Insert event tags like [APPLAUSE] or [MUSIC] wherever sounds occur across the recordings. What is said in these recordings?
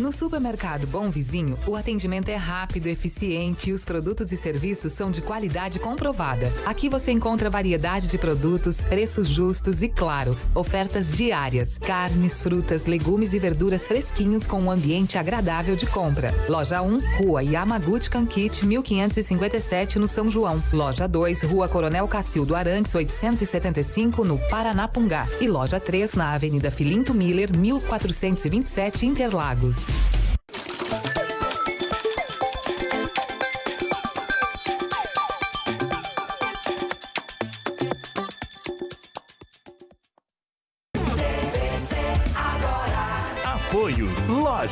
No supermercado Bom Vizinho, o atendimento é rápido, eficiente e os produtos e serviços são de qualidade comprovada. Aqui você encontra variedade de produtos, preços justos e, claro, ofertas diárias. Carnes, frutas, legumes e verduras fresquinhos com um ambiente agradável de compra. Loja 1, Rua Yamaguchi Kankit, 1557, no São João. Loja 2, Rua Coronel Cacildo Arantes, 875, no Paranapungá. E loja 3, na Avenida Filinto Miller, 1427, Interlagos. Apoio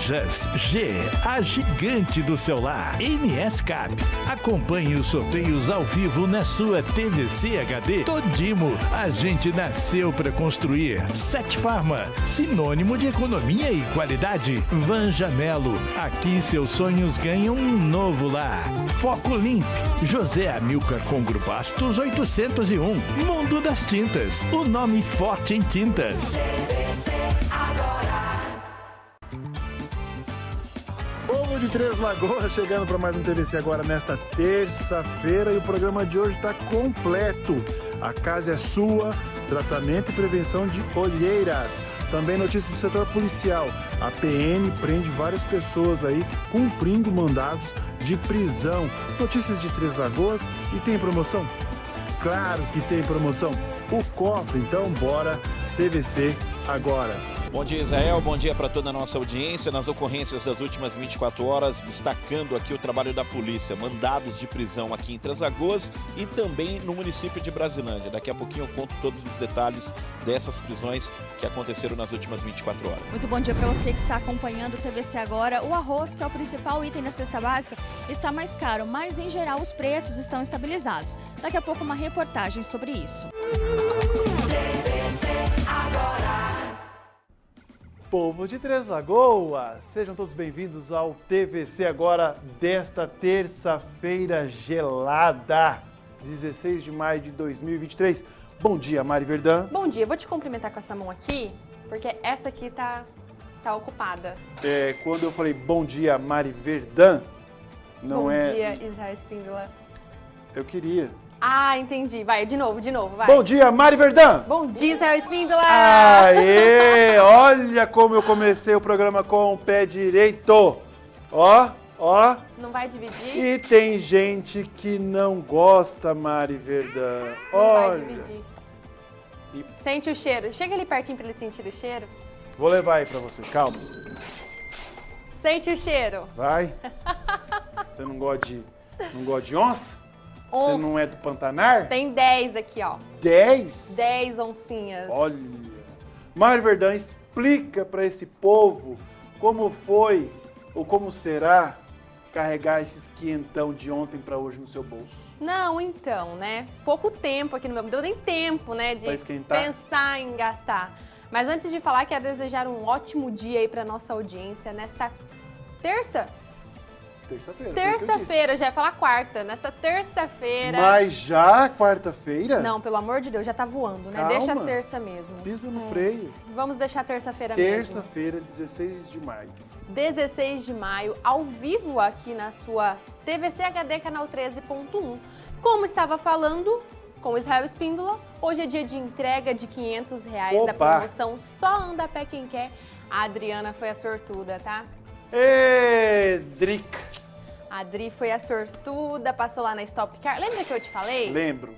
Lojas G, a gigante do celular. MS Cap. Acompanhe os sorteios ao vivo na sua TVC HD. Todimo, a gente nasceu para construir. Sete Farma, sinônimo de economia e qualidade. Vanja Melo, aqui seus sonhos ganham um novo lar. Foco Limp, José Amilcar Congro Bastos 801. Mundo das Tintas, o nome forte em tintas. Povo de Três Lagoas chegando para mais um TVC agora nesta terça-feira e o programa de hoje está completo. A casa é sua, tratamento e prevenção de olheiras. Também notícias do setor policial. A PM prende várias pessoas aí cumprindo mandados de prisão. Notícias de Três Lagoas e tem promoção? Claro que tem promoção. O cofre, então bora TVC agora. Bom dia, Israel. Bom dia para toda a nossa audiência. Nas ocorrências das últimas 24 horas, destacando aqui o trabalho da polícia. Mandados de prisão aqui em Três Lagoas e também no município de Brasilândia. Daqui a pouquinho eu conto todos os detalhes dessas prisões que aconteceram nas últimas 24 horas. Muito bom dia para você que está acompanhando o TVC agora. O arroz, que é o principal item da cesta básica, está mais caro, mas em geral os preços estão estabilizados. Daqui a pouco uma reportagem sobre isso. TVC agora. Povo de Três Lagoas, sejam todos bem-vindos ao TVC agora desta terça-feira gelada, 16 de maio de 2023. Bom dia, Mari Verdão. Bom dia, vou te cumprimentar com essa mão aqui, porque essa aqui tá, tá ocupada. É, quando eu falei bom dia, Mari Verdão, não Bom é. dia, Israel Espíndola. Eu queria. Ah, entendi. Vai, de novo, de novo, vai. Bom dia, Mari Verdão. Bom dia, Israel Espíndola. Aê! [LAUGHS] Olha como eu comecei o programa com o pé direito. Ó, ó. Não vai dividir? E tem gente que não gosta, Mari Verdão. Não vai Olha. dividir. E- Sente o cheiro. Chega ali pertinho pra ele sentir o cheiro. Vou levar aí pra você, calma. Sente o cheiro. Vai. [LAUGHS] Você não gosta de, não gosta de onça? Você Onça. não é do Pantanar? Tem 10 aqui, ó. 10? 10 oncinhas. Olha. Mário Verdão, explica para esse povo como foi ou como será carregar esses quinhentão de ontem para hoje no seu bolso. Não, então, né? Pouco tempo aqui no meu. Não deu nem tempo, né? De pensar em gastar. Mas antes de falar, quero desejar um ótimo dia aí pra nossa audiência nesta terça? Terça-feira. Terça-feira, já ia falar quarta. Nesta terça-feira. Mas já quarta-feira? Não, pelo amor de Deus, já tá voando, né? Calma. Deixa a terça mesmo. Pisa no É. freio. Vamos deixar terça-feira mesmo. Terça-feira, 16 de maio. 16 de maio, ao vivo aqui na sua TVC HD canal 13.1. Como estava falando com o Israel Espíndola, hoje é dia de entrega de 500 reais da Opa! promoção Só Anda a Pé Quem Quer. A Adriana foi a sortuda, tá? Ê, Drica. A Adri foi a sortuda, passou lá na Stop Car. Lembra que eu te falei? Lembro.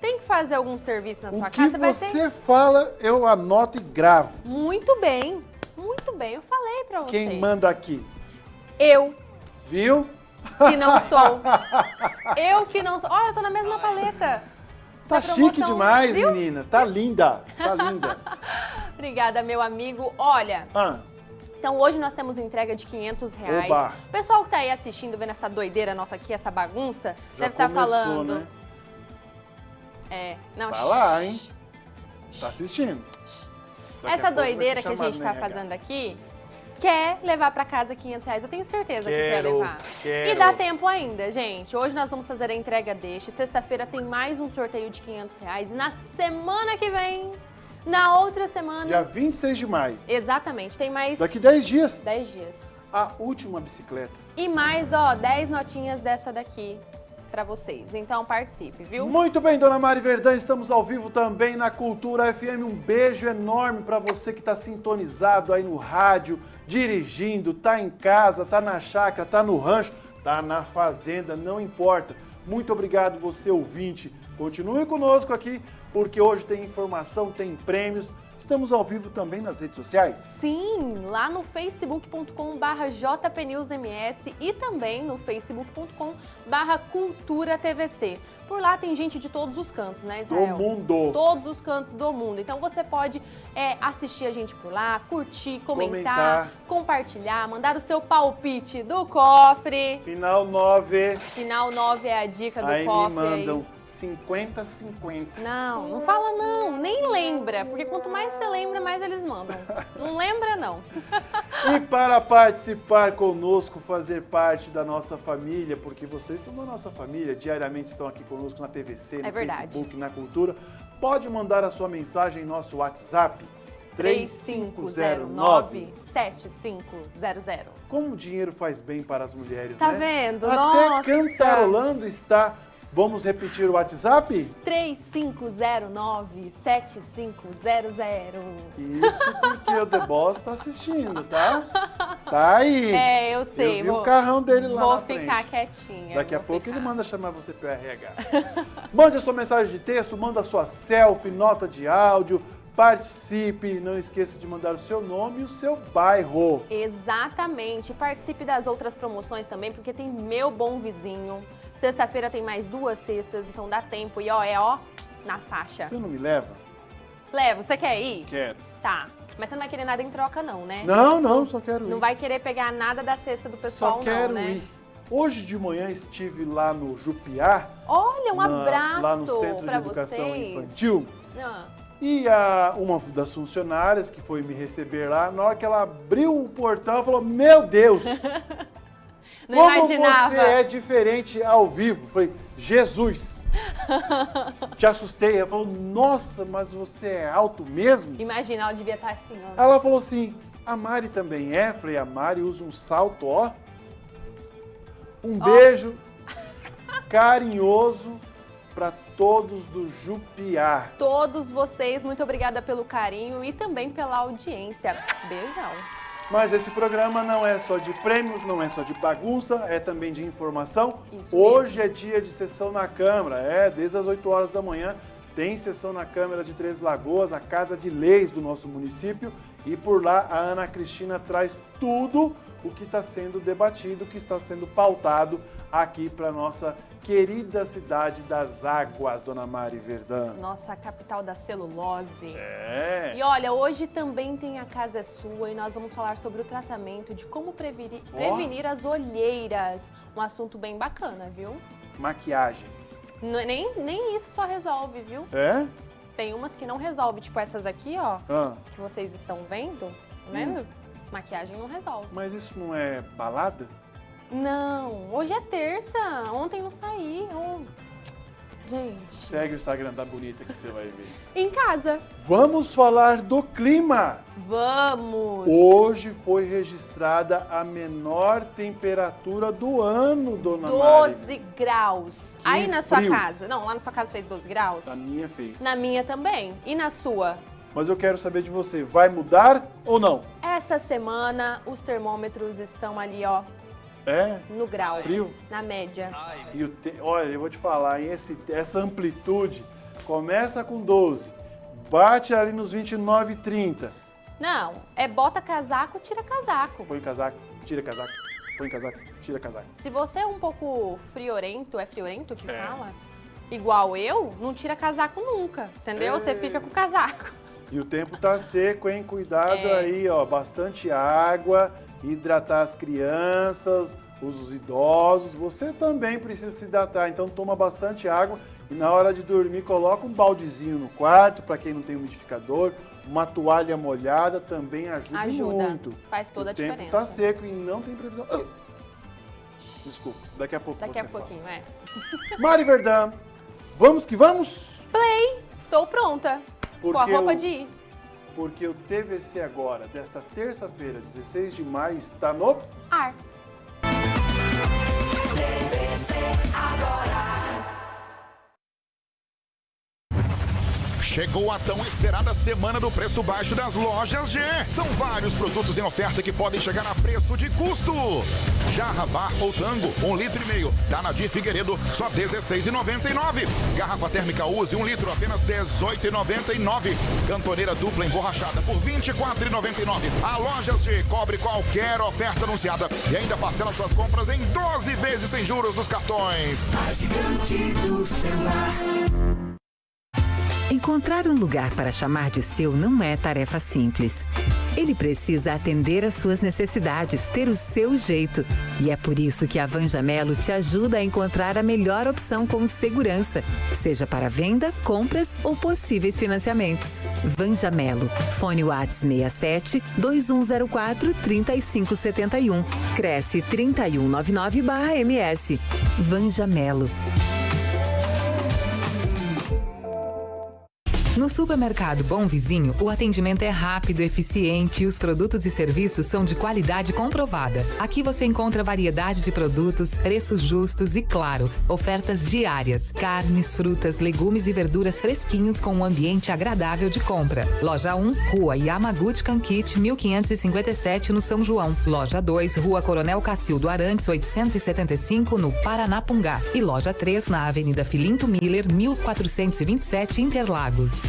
Tem que fazer algum serviço na O sua que casa, vai você ter... fala, eu anoto e gravo. Muito bem, muito bem. Eu falei pra você. Quem manda aqui? Eu, Viu? que não sou. [LAUGHS] eu que não sou. Olha, eu tô na mesma paleta. Tá Da chique demais, viu? menina. Tá linda. Tá linda. [LAUGHS] Obrigada, meu amigo. Olha, Ah, então hoje nós temos entrega de 500 reais. Oba. O pessoal que tá aí assistindo, vendo essa doideira nossa aqui, essa bagunça, já deve estar começou, falando. né? É, não, Tá lá, hein? Tá assistindo. Daqui Essa vai doideira que a gente tá RH. fazendo aqui quer levar pra casa 500 reais. Eu tenho certeza que quer Quero, levar. quero. E dá tempo ainda, gente. Hoje nós vamos fazer a entrega deste. Sexta-feira tem mais um sorteio de 500 reais. E na semana que vem Na outra semana. Dia 26 de maio. Exatamente, tem mais. Daqui 10 dias. 10 dias. A última bicicleta. E mais, ó, 10 notinhas dessa daqui pra vocês. Então participe, viu? Muito bem, dona Mari Verdão, estamos ao vivo também na Cultura FM. Um beijo enorme para você que está sintonizado aí no rádio, dirigindo, tá em casa, tá na chácara, tá no rancho, tá na fazenda, não importa. Muito obrigado você ouvinte. Continue conosco aqui, porque hoje tem informação, tem prêmios. Estamos ao vivo também nas redes sociais. Sim, lá no facebook.com barra jpnewsms e também no facebook.com barra cultura tvc. Por lá tem gente de todos os cantos, né, Do Israel? mundo. Todos os cantos do mundo. Então você pode é, assistir a gente por lá, curtir, comentar, Comentar. compartilhar, mandar o seu palpite do cofre. Final 9. Final 9 é a dica do Aí me cofre. mandam 50-50. Não, não fala não, nem lembra, porque quanto mais você lembra, mais eles mandam. Não lembra não. E para participar conosco, fazer parte da nossa família, porque vocês são da nossa família, diariamente estão aqui conosco na TVC, no É. Facebook, na Cultura, pode mandar a sua mensagem em nosso WhatsApp, 3509. 3509-7500. Como o dinheiro faz bem para as mulheres, Tá né? vendo? Até Nossa! cantarolando está. Vamos repetir o WhatsApp? 3509-7500. Isso porque o The Boss está assistindo, tá? [LAUGHS] Tá aí. É, eu sei. Eu vi vou, o carrão dele lá Vou na frente. ficar quietinha. Daqui a pouco ficar. ele manda chamar você para RH. [LAUGHS] Mande a sua mensagem de texto, manda a sua selfie, nota de áudio, participe, não esqueça de mandar o seu nome e o seu bairro. Exatamente. Participe das outras promoções também, porque tem meu bom vizinho. Sexta-feira tem mais duas sextas, então dá tempo. E ó, é ó, na faixa. Você não me leva? Leva, você quer ir? Quero. Tá. Mas você não vai querer nada em troca, não, né? Não, não, só quero ir. Não vai querer pegar nada da cesta do pessoal, Só quero não, né? ir. Hoje de manhã estive lá no Jupiá, Olha, um na- abraço lá no Centro de Educação vocês. Infantil. Ah, E a, uma das funcionárias que foi me receber lá, na hora que ela abriu o portão, falou: Meu Deus! [LAUGHS] não Como imaginava. você é diferente ao vivo. Eu Falei, Jesus! [LAUGHS] Te assustei. Ela falou, nossa, mas você é alto mesmo? Imagina, ela devia estar assim, ó. Ela falou assim, a Mari também é? Eu Falei, a Mari usa um salto, ó. Um beijo carinhoso para todos do Jupiá. Todos vocês, muito obrigada pelo carinho e também pela audiência. Beijão. Mas esse programa não é só de prêmios, não é só de bagunça, é também de informação. Isso Hoje é dia de sessão na Câmara, é, desde as 8 horas da manhã tem sessão na Câmara de Três Lagoas, a Casa de Leis do nosso município, e por lá a Ana Cristina traz tudo o que está sendo debatido, o que está sendo pautado aqui para nossa querida cidade das águas, Dona Mari Verdão. Nossa capital da celulose. É. E olha, hoje também tem a Casa é Sua e nós vamos falar sobre o tratamento de como prevenir, prevenir as olheiras. Um assunto bem bacana, viu? Maquiagem. Nem, nem isso só resolve, viu? É? Tem umas que não resolve, tipo essas aqui, ó, Ah, que vocês estão vendo. Tá vendo? Maquiagem não resolve. mas isso não é balada? Não, hoje é terça. Ontem não saí. Oh. Gente, Segue o Instagram da Bonita que você vai ver. em casa. Vamos falar do clima. Vamos! Hoje foi registrada a menor temperatura do ano, dona Mari. 12 graus. Que Aí na sua frio. casa. Não, lá na sua casa fez 12 graus? A minha fez. Na minha também. E na sua? Mas eu quero saber de você, vai mudar ou não? Essa semana os termômetros estão ali, ó, É? no grau. Frio? Na média. E o te... Olha, eu vou te falar, hein? Esse... essa amplitude começa com 12, bate ali nos 29 e 30. Não, é bota casaco, tira casaco. Põe casaco, tira casaco, põe casaco, tira casaco. Se você é um pouco friorento, é friorento que É. fala? Igual eu, não tira casaco nunca, entendeu? Você É. fica com casaco. E o tempo tá seco, hein? Cuidado É. aí, ó. Bastante água, hidratar as crianças, os idosos. Você também precisa se hidratar, então toma bastante água. E na hora de dormir, coloca um baldezinho no quarto, para quem não tem umidificador. Uma toalha molhada também ajuda, Ajuda. muito. Faz toda o a tempo diferença. tá seco e não tem previsão. Ah! Desculpa, daqui a pouco Daqui a pouquinho, é. fala. [LAUGHS] [LAUGHS] Mari Verdão, vamos que vamos? Play! Estou pronta. com a Porque roupa o- de ir. Porque o TVC agora, desta terça-feira, 16 de maio, está no Ar. TVC agora. Chegou a tão esperada semana do preço baixo das lojas G. São vários produtos em oferta que podem chegar a preço de custo. Jarra Bar ou Tango, um litro e meio. Da Nadir Figueiredo, só R$16,99. Garrafa térmica Use, um litro, apenas R$18,99. Cantoneira dupla emborrachada por R$24,99. A Lojas G cobre qualquer oferta anunciada e ainda parcela suas compras em 12 vezes sem juros nos cartões. A gigante do celular. Encontrar um lugar para chamar de seu não é tarefa simples. Ele precisa atender às suas necessidades, ter o seu jeito. E é por isso que a Vanjamelo te ajuda a encontrar a melhor opção com segurança, seja para venda, compras ou possíveis financiamentos. Vanjamelo. Fone Whats 67 2104 3571. Cresce 3199/MS. Vanjamelo. No supermercado Bom Vizinho, o atendimento é rápido, eficiente e os produtos e serviços são de qualidade comprovada. Aqui você encontra variedade de produtos, preços justos e, claro, ofertas diárias. Carnes, frutas, legumes e verduras fresquinhos com um ambiente agradável de compra. Loja 1, Rua Yamaguchi Kankit, 1557, no São João. Loja 2, Rua Coronel Cacildo Arantes, 875, no Paranapungá. E loja 3, na Avenida Filinto Miller, 1427, Interlagos.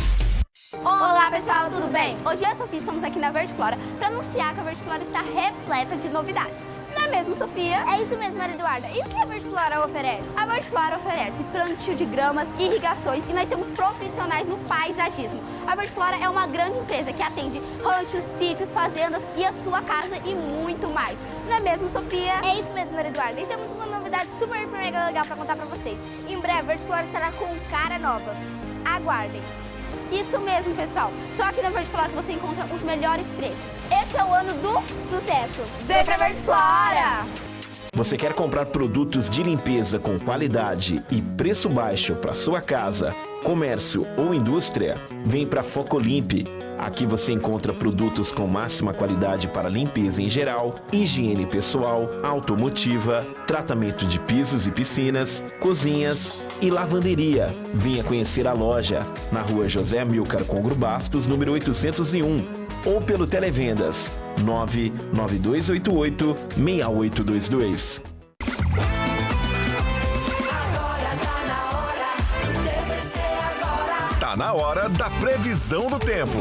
Olá pessoal, tudo bem? Hoje eu e a Sofia estamos aqui na Verde Flora para anunciar que a Verde Flora está repleta de novidades. Não é mesmo, Sofia? É isso mesmo, Maria Eduarda. E o que a Verde Flora oferece? A Verde Flora oferece plantio de gramas, irrigações e nós temos profissionais no paisagismo. A Verde Flora é uma grande empresa que atende ranchos, sítios, fazendas e a sua casa e muito mais. Não é mesmo, Sofia? É isso mesmo, Maria Eduarda. E temos uma novidade super mega legal para contar para vocês. Em breve, a Verde Flora estará com cara nova. Aguardem. Isso mesmo, pessoal. Só aqui na Verde Flora você encontra os melhores preços. Esse é o ano do sucesso. Vem pra Verde Flora! Você quer comprar produtos de limpeza com qualidade e preço baixo para sua casa, comércio ou indústria? Vem para Focolimpe. Aqui você encontra produtos com máxima qualidade para limpeza em geral, higiene pessoal, automotiva, tratamento de pisos e piscinas, cozinhas e lavanderia. Venha conhecer a loja na rua José Milcar Congro Bastos, número 801, ou pelo Televendas 99288 6822. Agora tá na hora. TVC agora. Tá na hora da previsão do tempo.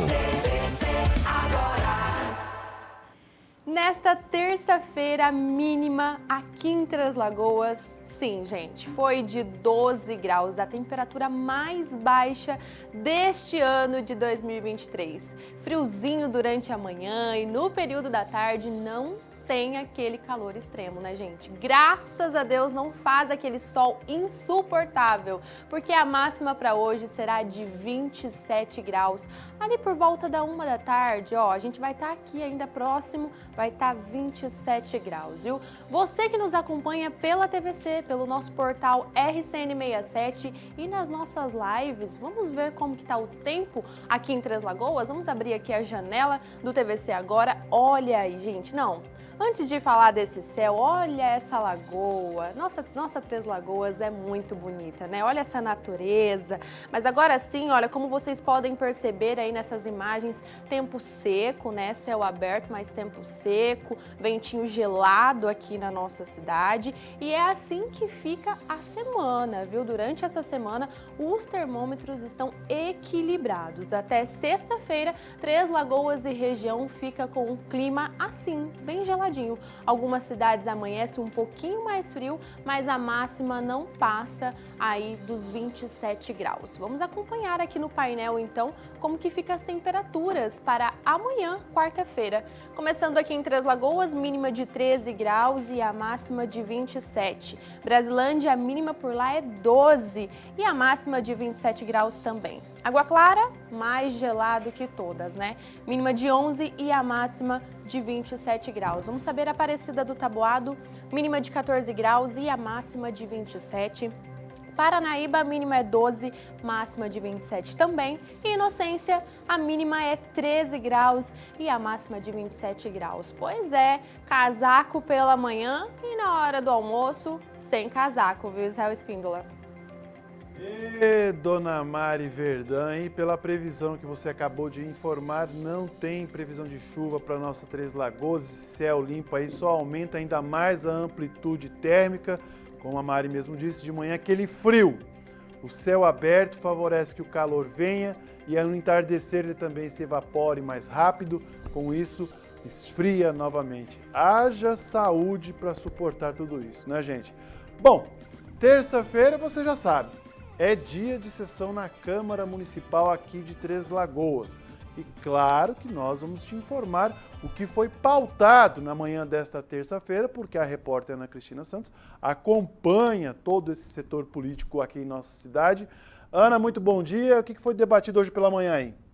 Nesta terça-feira mínima aqui em Três Lagoas, sim, gente, foi de 12 graus, a temperatura mais baixa deste ano de 2023. Friozinho durante a manhã e no período da tarde não tem aquele calor extremo, né, gente? Graças a Deus não faz aquele sol insuportável, porque a máxima para hoje será de 27 graus. Ali por volta da uma da tarde, ó, a gente vai estar aqui ainda próximo, vai estar 27 graus, viu? Você que nos acompanha pela TVC, pelo nosso portal RCN67 e nas nossas lives, vamos ver como que tá o tempo aqui em Três Lagoas? Vamos abrir aqui a janela do TVC agora. Olha aí, gente, não, Antes de falar desse céu, olha essa lagoa. Nossa, nossa Três Lagoas é muito bonita, né? Olha essa natureza. Mas agora sim, olha, como vocês podem perceber aí nessas imagens, tempo seco, né? Céu aberto, mas tempo seco, ventinho gelado aqui na nossa cidade. E é assim que fica a semana, viu? Durante essa semana, os termômetros estão equilibrados. Até sexta-feira, Três Lagoas e região fica com um clima assim, bem geladinho. Algumas cidades amanhece um pouquinho mais frio, mas a máxima não passa aí dos 27 graus. Vamos acompanhar aqui no painel então como que ficam as temperaturas para amanhã, quarta-feira. Começando aqui em Três Lagoas, mínima de 13 graus e a máxima de 27. Brasilândia, a mínima por lá é 12 e a máxima de 27 graus também. Água Clara, mais gelado que todas, né? Mínima de 11 e a máxima de 27 graus. Vamos saber a Aparecida do Taboado, mínima de 14 graus e a máxima de 27. Paranaíba a mínima é 12, máxima de 27 também. E Inocência, a mínima é 13 graus e a máxima de 27 graus. Pois é, casaco pela manhã e na hora do almoço, sem casaco, viu, Israel Espíndola? E Dona Mari Verdã, e pela previsão que você acabou de informar, não tem previsão de chuva para nossa Três Lagoas, céu limpo aí, só aumenta ainda mais a amplitude térmica, como a Mari mesmo disse, de manhã aquele frio. O céu aberto favorece que o calor venha e ao entardecer ele também se evapore mais rápido, com isso esfria novamente. Haja saúde para suportar tudo isso, né gente? Bom, terça-feira você já sabe, é dia de sessão na Câmara Municipal aqui de Três Lagoas. E claro que nós vamos te informar o que foi pautado na manhã desta terça-feira, porque a repórter Ana Cristina Santos acompanha todo esse setor político aqui em nossa cidade. Ana, muito bom dia. O que foi debatido hoje pela manhã aí?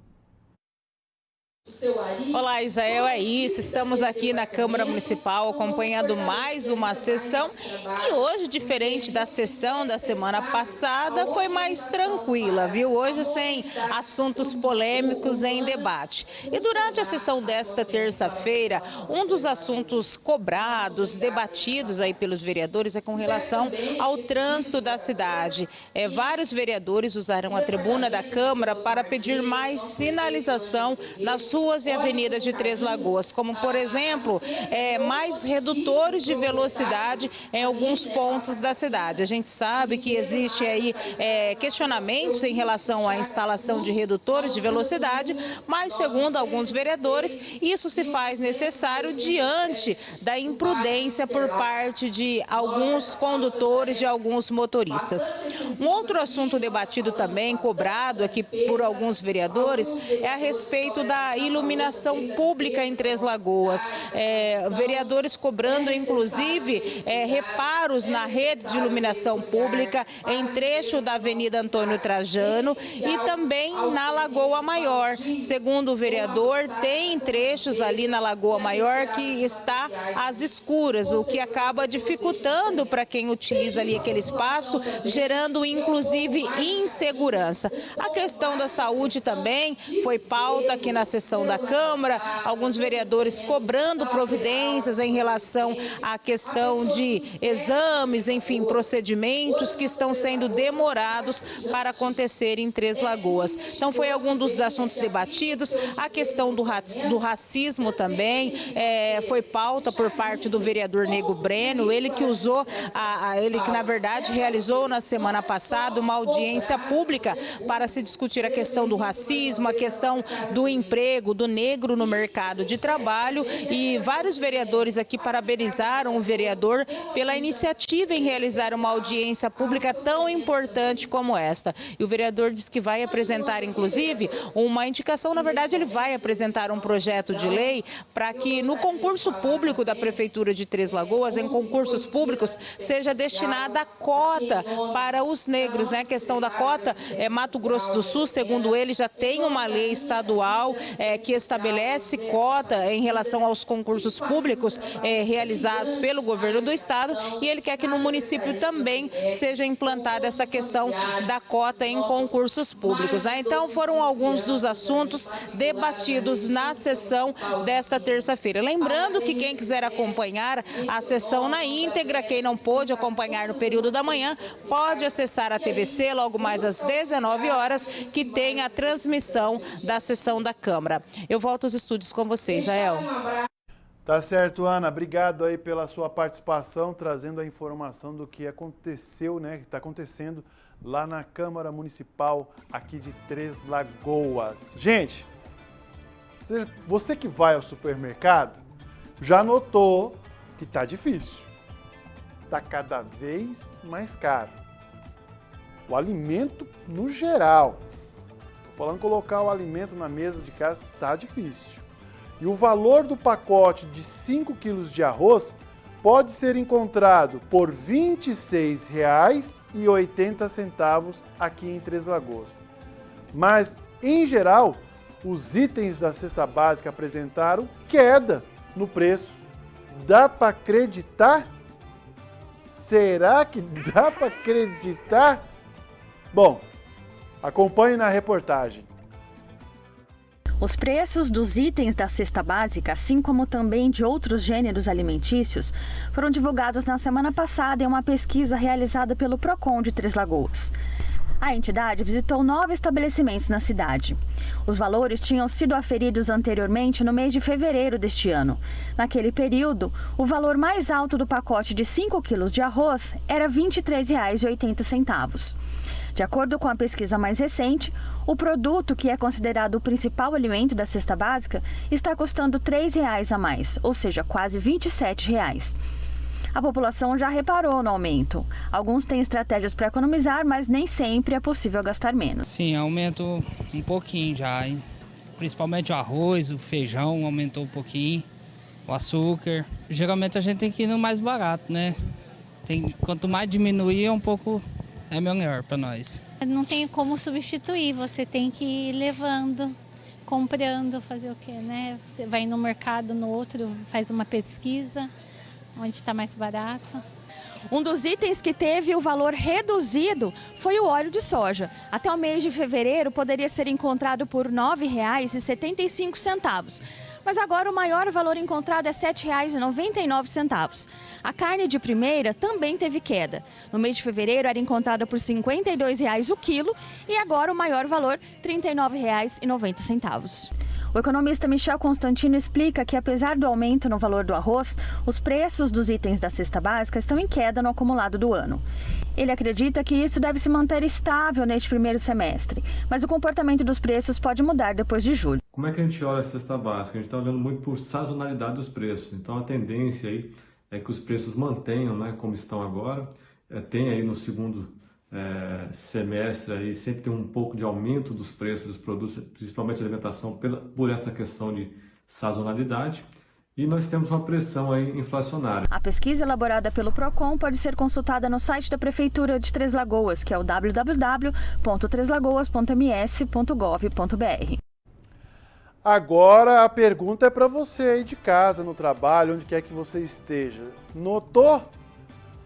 Olá, Isael, é isso. Estamos aqui na Câmara Municipal acompanhando mais uma sessão e hoje, diferente da sessão da semana passada, foi mais tranquila, viu? Hoje sem assuntos polêmicos em debate. E durante a sessão desta terça-feira, um dos assuntos cobrados, debatidos aí pelos vereadores é com relação ao trânsito da cidade. É, vários vereadores usaram a tribuna da Câmara para pedir mais sinalização nas ruas e avenidas de Três Lagoas, como, por exemplo, é, mais redutores de velocidade em alguns pontos da cidade. A gente sabe que existe aí é, questionamentos em relação à instalação de redutores de velocidade, mas, segundo alguns vereadores, isso se faz necessário diante da imprudência por parte de alguns condutores, de alguns motoristas. Um outro assunto debatido também, cobrado aqui por alguns vereadores, é a respeito da iluminação pública em Três Lagoas. É, vereadores cobrando, inclusive, é, reparos na rede de iluminação pública em trecho da Avenida Antônio Trajano e também na Lagoa Maior. Segundo o vereador, tem trechos ali na Lagoa Maior que está às escuras, o que acaba dificultando para quem utiliza ali aquele espaço, gerando inclusive insegurança. A questão da saúde também foi pauta aqui na sessão sessão da Câmara, alguns vereadores cobrando providências em relação à questão de exames, enfim, procedimentos que estão sendo demorados para acontecer em Três Lagoas. Então foi algum dos assuntos debatidos, a questão do, do racismo também, é, foi pauta por parte do vereador Nego Breno, ele que usou, a, a, ele que na verdade realizou na semana passada uma audiência pública para se discutir a questão do racismo, a questão do emprego, emprego do negro no mercado de trabalho e vários vereadores aqui parabenizaram o vereador pela iniciativa em realizar uma audiência pública tão importante como esta. E o vereador diz que vai apresentar, inclusive, uma indicação, na verdade ele vai apresentar um projeto de lei para que no concurso público da Prefeitura de Três Lagoas, em concursos públicos, seja destinada a cota para os negros. Né? A questão da cota, é, Mato Grosso do Sul, segundo ele, já tem uma lei estadual é, é, que estabelece cota em relação aos concursos públicos é, realizados pelo governo do estado e ele quer que no município também seja implantada essa questão da cota em concursos públicos. Né? Então foram alguns dos assuntos debatidos na sessão desta terça-feira. Lembrando que quem quiser acompanhar a sessão na íntegra, quem não pôde acompanhar no período da manhã, pode acessar a TVC logo mais às 19 horas, que tem a transmissão da sessão da Câmara. Eu volto aos estúdios com vocês, Ael. Tá certo, Ana. Obrigado aí pela sua participação, trazendo a informação do que aconteceu, né, que está acontecendo lá na Câmara Municipal aqui de Três Lagoas. Gente, você que vai ao supermercado já notou que tá difícil. Tá cada vez mais caro. O alimento no geral falando colocar o alimento na mesa de casa está difícil. E o valor do pacote de 5 quilos de arroz pode ser encontrado por R$ 26,80 aqui em Três Lagoas. Mas, em geral, os itens da cesta básica apresentaram queda no preço. Dá para acreditar? Será que dá para acreditar? Bom, acompanhe na reportagem. Os preços dos itens da cesta básica, assim como também de outros gêneros alimentícios, foram divulgados na semana passada em uma pesquisa realizada pelo Procon de Três Lagoas. A entidade visitou nove estabelecimentos na cidade. Os valores tinham sido aferidos anteriormente no mês de fevereiro deste ano. Naquele período, o valor mais alto do pacote de 5 quilos de arroz era R$ 23,80. De acordo com a pesquisa mais recente, o produto, que é considerado o principal alimento da cesta básica, está custando R$ 3,00 a mais, ou seja, quase R$ 27,00. A população já reparou no aumento. Alguns têm estratégias para economizar, mas nem sempre é possível gastar menos. Sim, aumentou um pouquinho já, hein? principalmente o arroz, o feijão aumentou um pouquinho, o açúcar. Geralmente a gente tem que ir no mais barato, né? Tem, quanto mais diminuir, é um pouco é melhor para nós. Não tem como substituir, você tem que ir levando, comprando, fazer o quê, né? Você vai no mercado, no outro, faz uma pesquisa, onde está mais barato. Um dos itens que teve o valor reduzido foi o óleo de soja. Até o mês de fevereiro poderia ser encontrado por R$ 9,75. Mas agora o maior valor encontrado é R$ 7,99. A carne de primeira também teve queda. No mês de fevereiro era encontrada por R$ 52,00 o quilo e agora o maior valor R$ 39,90. O economista Michel Constantino explica que, apesar do aumento no valor do arroz, os preços dos itens da cesta básica estão em queda no acumulado do ano. Ele acredita que isso deve se manter estável neste primeiro semestre, mas o comportamento dos preços pode mudar depois de julho. Como é que a gente olha a cesta básica? A gente está olhando muito por sazonalidade dos preços. Então a tendência aí é que os preços mantenham né, como estão agora. É, tem aí no segundo é, semestre aí sempre tem um pouco de aumento dos preços dos produtos, principalmente alimentação, pela, por essa questão de sazonalidade. E nós temos uma pressão aí inflacionária. A pesquisa elaborada pelo Procon pode ser consultada no site da Prefeitura de Três Lagoas, que é o www.treslagoas.ms.gov.br. Agora a pergunta é para você aí de casa, no trabalho, onde quer que você esteja. Notou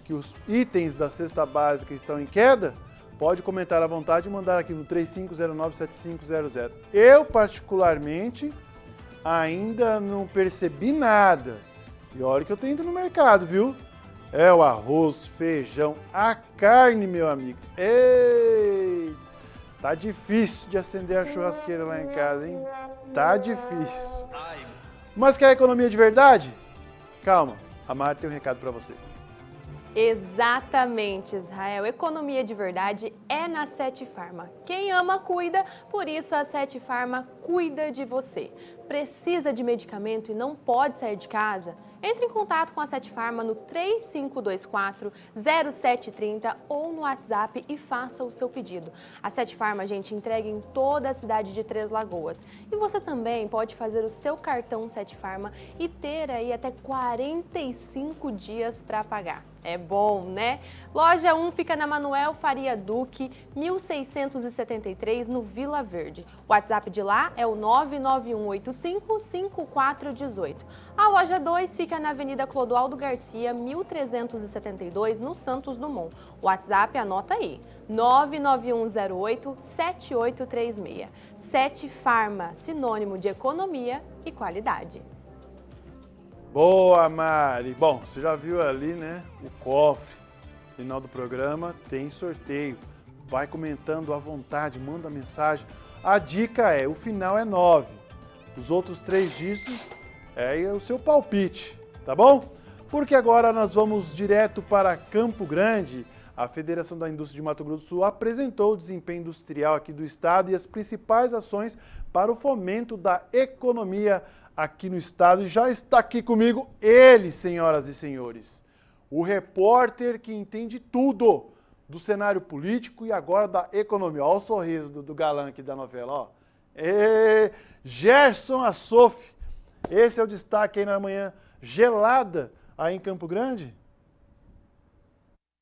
que os itens da cesta básica estão em queda, pode comentar à vontade e mandar aqui no 35097500. Eu, particularmente, ainda não percebi nada. E olha que eu tenho ido no mercado, viu? É o arroz, feijão, a carne, meu amigo. Ei! Tá difícil de acender a churrasqueira lá em casa, hein? Tá difícil. Mas quer economia de verdade? Calma, a Mari tem um recado para você. Exatamente, Israel. Economia de verdade é na Sete Farma. Quem ama, cuida, por isso a Sete Farma cuida de você. Precisa de medicamento e não pode sair de casa? Entre em contato com a Sete Farma no 3524-0730 ou no WhatsApp e faça o seu pedido. A Sete Farma, a gente, entrega em toda a cidade de Três Lagoas. E você também pode fazer o seu cartão Sete Farma e ter aí até 45 dias para pagar. É bom, né? Loja 1 fica na Manuel Faria Duque, 1673, no Vila Verde. O WhatsApp de lá é o 991855418. A loja 2 fica na Avenida Clodoaldo Garcia, 1372, no Santos Dumont. O WhatsApp anota aí, 991087836. 7 Farma, sinônimo de economia e qualidade. Boa, Mari! Bom, você já viu ali, né, o cofre. Final do programa tem sorteio. Vai comentando à vontade, manda mensagem. A dica é, o final é 9. Os outros três dígitos é o seu palpite, tá bom? Porque agora nós vamos direto para Campo Grande. A Federação da Indústria de Mato Grosso do Sul apresentou o desempenho industrial aqui do estado e as principais ações para o fomento da economia aqui no estado e já está aqui comigo ele, senhoras e senhores, o repórter que entende tudo do cenário político e agora da economia. Olha o sorriso do, do galã aqui da novela, ó. E, Gerson Assof, esse é o destaque aí na manhã gelada aí em Campo Grande?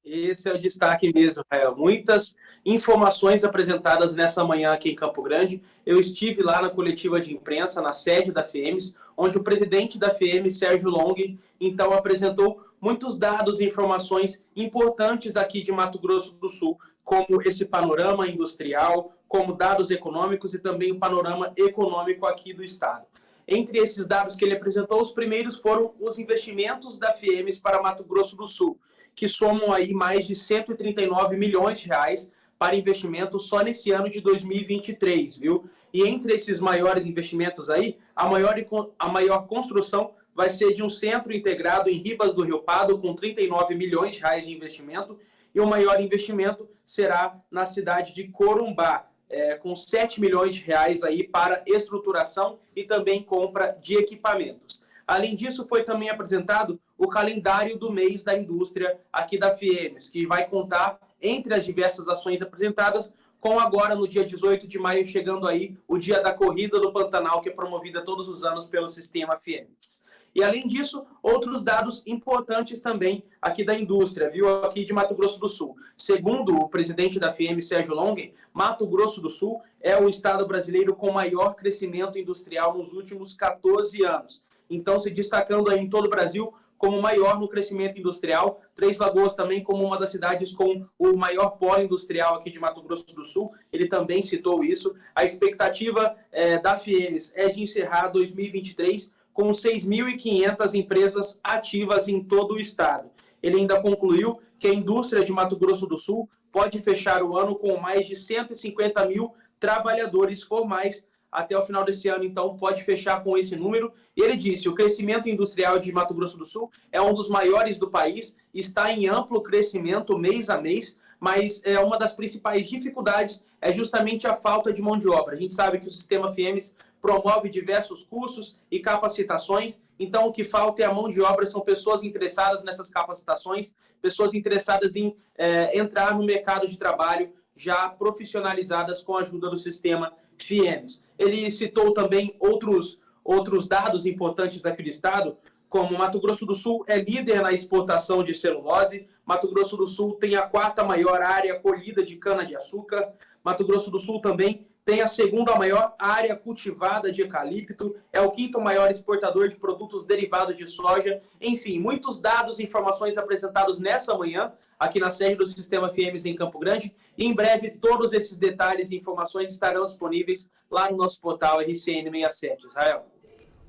Esse é o destaque mesmo, Rael. Muitas informações apresentadas nessa manhã aqui em Campo Grande. Eu estive lá na coletiva de imprensa, na sede da FEMES, onde o presidente da FEM, Sérgio Long, então apresentou muitos dados e informações importantes aqui de Mato Grosso do Sul, como esse panorama industrial, como dados econômicos e também o panorama econômico aqui do Estado. Entre esses dados que ele apresentou, os primeiros foram os investimentos da FIEMES para Mato Grosso do Sul, que somam aí mais de 139 milhões de reais para investimento só nesse ano de 2023, viu? E entre esses maiores investimentos aí, a maior, a maior construção vai ser de um centro integrado em Ribas do Rio Pardo, com 39 milhões de reais de investimento, e o maior investimento será na cidade de Corumbá, é, com 7 milhões de reais aí para estruturação e também compra de equipamentos. Além disso, foi também apresentado o calendário do mês da indústria aqui da FIEMES, que vai contar, entre as diversas ações apresentadas, com agora, no dia 18 de maio, chegando aí o dia da Corrida do Pantanal, que é promovida todos os anos pelo Sistema FIEMES. E além disso, outros dados importantes também aqui da indústria, viu? Aqui de Mato Grosso do Sul. Segundo o presidente da FIEM, Sérgio Longen, Mato Grosso do Sul é o estado brasileiro com maior crescimento industrial nos últimos 14 anos. Então, se destacando aí em todo o Brasil como maior no crescimento industrial. Três Lagoas também como uma das cidades com o maior polo industrial aqui de Mato Grosso do Sul. Ele também citou isso. A expectativa é, da FIEMES é de encerrar 2023 com 6.500 empresas ativas em todo o estado. Ele ainda concluiu que a indústria de Mato Grosso do Sul pode fechar o ano com mais de 150 mil trabalhadores formais. Até o final desse ano, então, pode fechar com esse número. E ele disse: o crescimento industrial de Mato Grosso do Sul é um dos maiores do país, está em amplo crescimento mês a mês, mas é uma das principais dificuldades é justamente a falta de mão de obra. A gente sabe que o sistema FIEMES promove diversos cursos e capacitações. Então, o que falta é a mão de obra, são pessoas interessadas nessas capacitações, pessoas interessadas em é, entrar no mercado de trabalho já profissionalizadas com a ajuda do sistema FIEMS. Ele citou também outros, outros dados importantes aqui do Estado, como Mato Grosso do Sul é líder na exportação de celulose, Mato Grosso do Sul tem a quarta maior área colhida de cana-de-açúcar, Mato Grosso do Sul também tem a segunda maior área cultivada de eucalipto, é o quinto maior exportador de produtos derivados de soja. Enfim, muitos dados e informações apresentados nessa manhã, aqui na sede do Sistema FMs em Campo Grande. E em breve, todos esses detalhes e informações estarão disponíveis lá no nosso portal RCN67. Israel.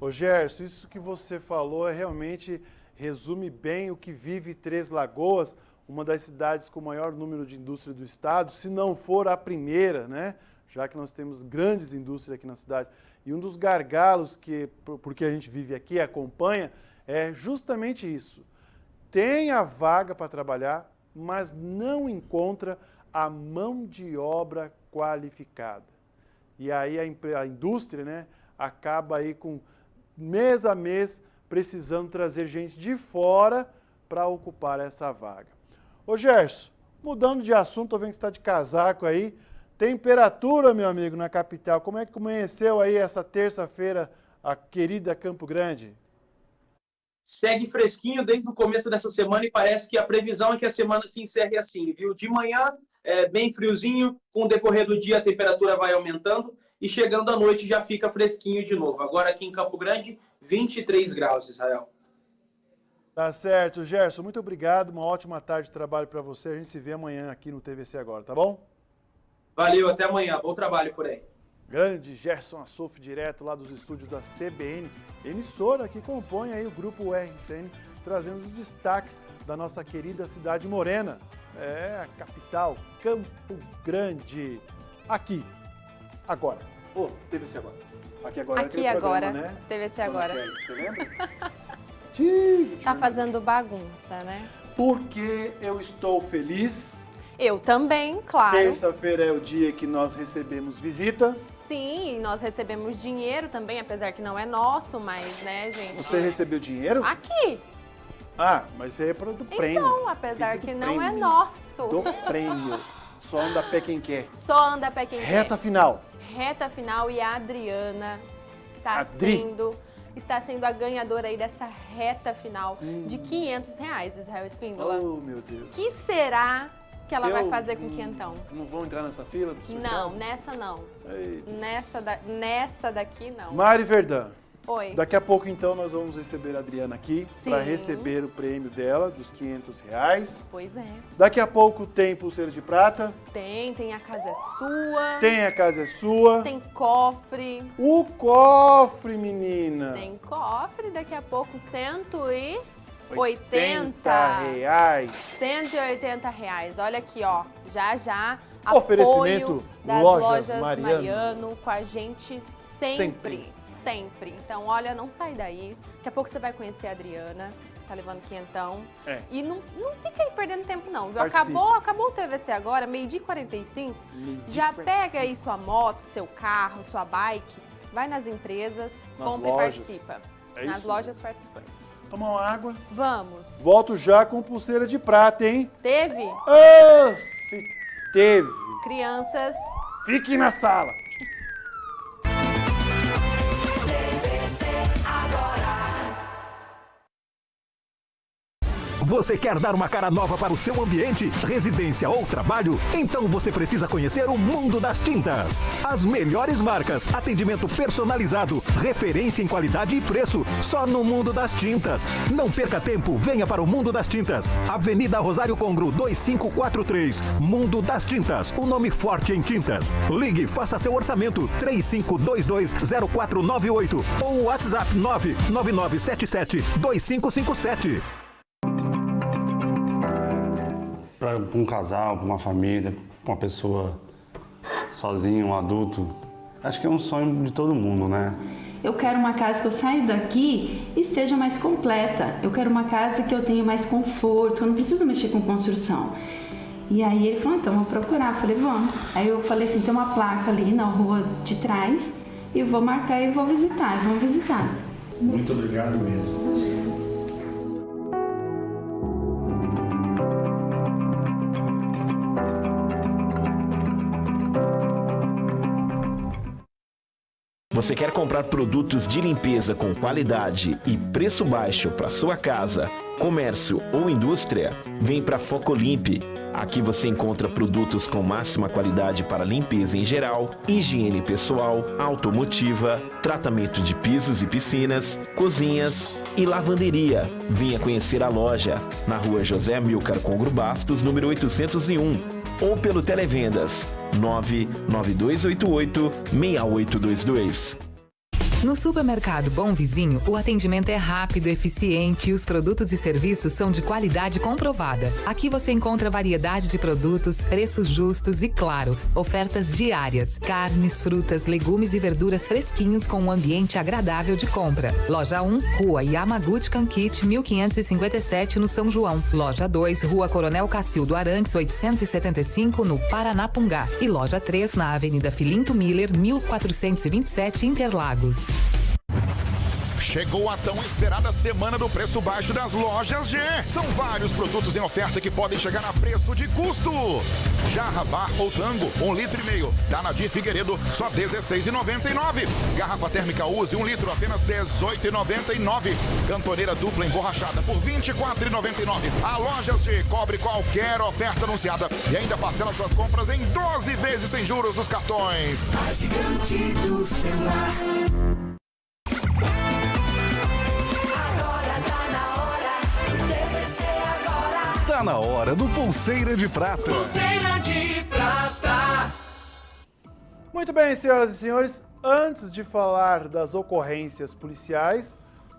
Ô Gerson, isso que você falou é realmente resume bem o que vive Três Lagoas, uma das cidades com o maior número de indústria do estado, se não for a primeira, né? Já que nós temos grandes indústrias aqui na cidade. E um dos gargalos que, porque a gente vive aqui, acompanha, é justamente isso. Tem a vaga para trabalhar, mas não encontra a mão de obra qualificada. E aí a, a indústria né, acaba aí com mês a mês precisando trazer gente de fora para ocupar essa vaga. Ô Gerson, mudando de assunto, eu vendo que você está de casaco aí, Temperatura, meu amigo, na capital. Como é que amanheceu aí essa terça-feira a querida Campo Grande? Segue fresquinho desde o começo dessa semana e parece que a previsão é que a semana se encerre assim, viu? De manhã, é, bem friozinho, com o decorrer do dia a temperatura vai aumentando e chegando à noite já fica fresquinho de novo. Agora aqui em Campo Grande, 23 graus, Israel. Tá certo, Gerson. Muito obrigado. Uma ótima tarde de trabalho para você. A gente se vê amanhã aqui no TVC agora, tá bom? Valeu, até amanhã. Bom trabalho por aí. Grande Gerson Assouf, direto lá dos estúdios da CBN, emissora que compõe aí o grupo RCN, trazendo os destaques da nossa querida cidade morena. É, a capital, Campo Grande. Aqui, agora. Ô, oh, TVC agora. Aqui agora Aqui agora, programa, né? TVC agora. Você lembra? [LAUGHS] tá fazendo bagunça, né? Porque eu estou feliz eu também, claro. Terça-feira é o dia que nós recebemos visita. Sim, nós recebemos dinheiro também, apesar que não é nosso, mas, né, gente? Você recebeu dinheiro? Aqui. Ah, mas isso aí é para do prêmio. Então, apesar que não é nosso. Do prêmio. Só anda pé quem quer. Só anda pé quem Reta quer. Reta final. Reta final e a Adriana está Adri. sendo está sendo a ganhadora aí dessa reta final hum. de 500 reais, Israel Espíndola. Oh, meu Deus. que será que ela eu, vai fazer com o quentão? Não vão entrar nessa fila? Não, nessa não. Eita. Nessa, da, nessa daqui não. Mari Verdão. Oi. Daqui a pouco, então, nós vamos receber a Adriana aqui para receber o prêmio dela, dos 500 reais. Pois é. Daqui a pouco tem pulseira de prata, Tem, tem a casa é sua. tem a casa é sua. Tem cofre. O cofre, menina. Tem cofre, daqui a pouco 180. 80 reais. 180 reais. Olha aqui, ó. Já já. Oferecimento das Lojas lojas, Mariano. Mariano. com a gente sempre. Sempre. Sempre. Então, olha, não sai daí. Daqui a pouco você vai conhecer a Adriana. Tá levando quinhentão. É. E não, não fica aí perdendo tempo, não. Viu? Participe. Acabou, acabou o TVC agora, meio-dia e 45. Já pega aí sua moto, seu carro, sua bike, vai nas empresas, Nas compra lojas. e participa. É nas isso lojas participantes. Tomar uma água. Vamos. Volto já com pulseira de prata, hein? Teve? Ah, se teve. Crianças. Fique na sala. Você quer dar uma cara nova para o seu ambiente, residência ou trabalho? Então você precisa conhecer o Mundo das Tintas. As melhores marcas, atendimento personalizado, referência em qualidade e preço, só no Mundo das Tintas. Não perca tempo, venha para o Mundo das Tintas. Avenida Rosário Congro 2543. Mundo das Tintas, o nome forte em tintas. Ligue, faça seu orçamento 35220498 ou WhatsApp 999772557. Para um casal, para uma família, para uma pessoa sozinha, um adulto, acho que é um sonho de todo mundo, né? Eu quero uma casa que eu saia daqui e seja mais completa. Eu quero uma casa que eu tenha mais conforto, eu não preciso mexer com construção. E aí ele falou, então vou procurar. Eu falei, vamos. Aí eu falei assim, tem uma placa ali na rua de trás, e eu vou marcar e vou visitar, vamos visitar. Muito obrigado mesmo. Você quer comprar produtos de limpeza com qualidade e preço baixo para sua casa, comércio ou indústria? Vem para Focolimp. Aqui você encontra produtos com máxima qualidade para limpeza em geral, higiene pessoal, automotiva, tratamento de pisos e piscinas, cozinhas e lavanderia. Venha conhecer a loja na rua José Milcar Congro Bastos, número 801, ou pelo Televendas 99288 6822. No supermercado Bom Vizinho, o atendimento é rápido, eficiente e os produtos e serviços são de qualidade comprovada. Aqui você encontra variedade de produtos, preços justos e, claro, ofertas diárias. Carnes, frutas, legumes e verduras fresquinhos com um ambiente agradável de compra. Loja 1, Rua Yamaguchi Kankit, 1557, no São João. Loja 2, Rua Coronel Cacildo Arantes, 875, no Paranapungá. E loja 3, na Avenida Filinto Miller, 1427, Interlagos. Chegou a tão esperada semana do preço baixo das lojas G. São vários produtos em oferta que podem chegar a preço de custo. Jarra Bar ou Tango, um litro e meio. Da Nadir Figueiredo, só R$16,99. Garrafa térmica Use, um litro, apenas R$18,99. Cantoneira dupla emborrachada por R$24,99. A Lojas G cobre qualquer oferta anunciada e ainda parcela suas compras em 12 vezes sem juros nos cartões. A gigante do celular. Tá na hora do Pulseira de Prata. Pulseira de prata. Muito bem, senhoras e senhores, antes de falar das ocorrências policiais,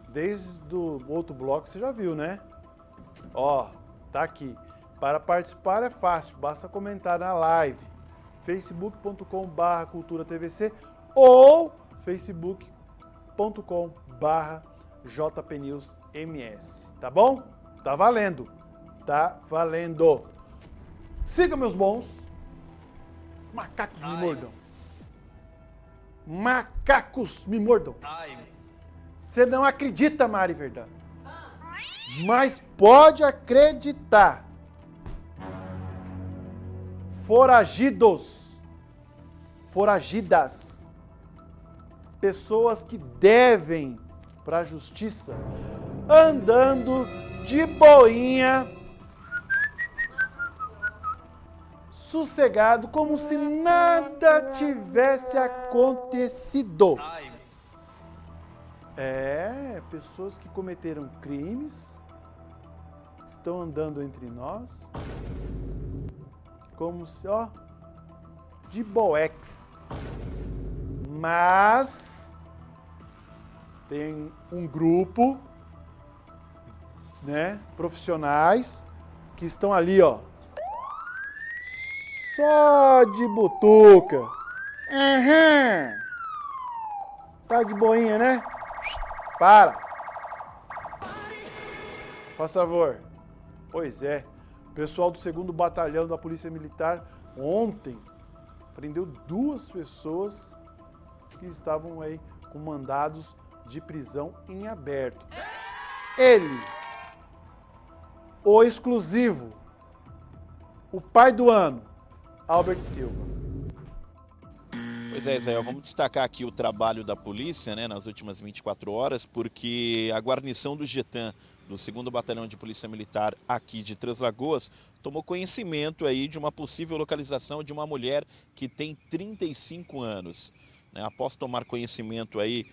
desde o outro bloco você já viu, né? Ó, tá aqui. Para participar é fácil, basta comentar na live facebook.com.br cultura tvc ou facebook.com.br jpnewsms, tá bom? Tá valendo, tá valendo. Siga meus bons, macacos me mordam. Macacos me mordam. Você não acredita, Mari Verdão. Mas pode acreditar. Foragidos. Foragidas. Pessoas que devem para a justiça. Andando de boinha. Sossegado, como se nada tivesse acontecido. É, pessoas que cometeram crimes estão andando entre nós como se, ó, de boex. Mas tem um grupo, né, profissionais que estão ali, ó, só de butuca. Uhum. Tá de boinha, né? Para. Por favor. Pois é. O pessoal do 2 Batalhão da Polícia Militar ontem prendeu duas pessoas que estavam aí com mandados de prisão em aberto. Ele, o exclusivo, o pai do ano, Albert Silva. Pois é, Israel, vamos destacar aqui o trabalho da polícia né, nas últimas 24 horas, porque a guarnição do Getan, do 2 Batalhão de Polícia Militar aqui de Três Lagoas, tomou conhecimento aí de uma possível localização de uma mulher que tem 35 anos. Né, após tomar conhecimento aí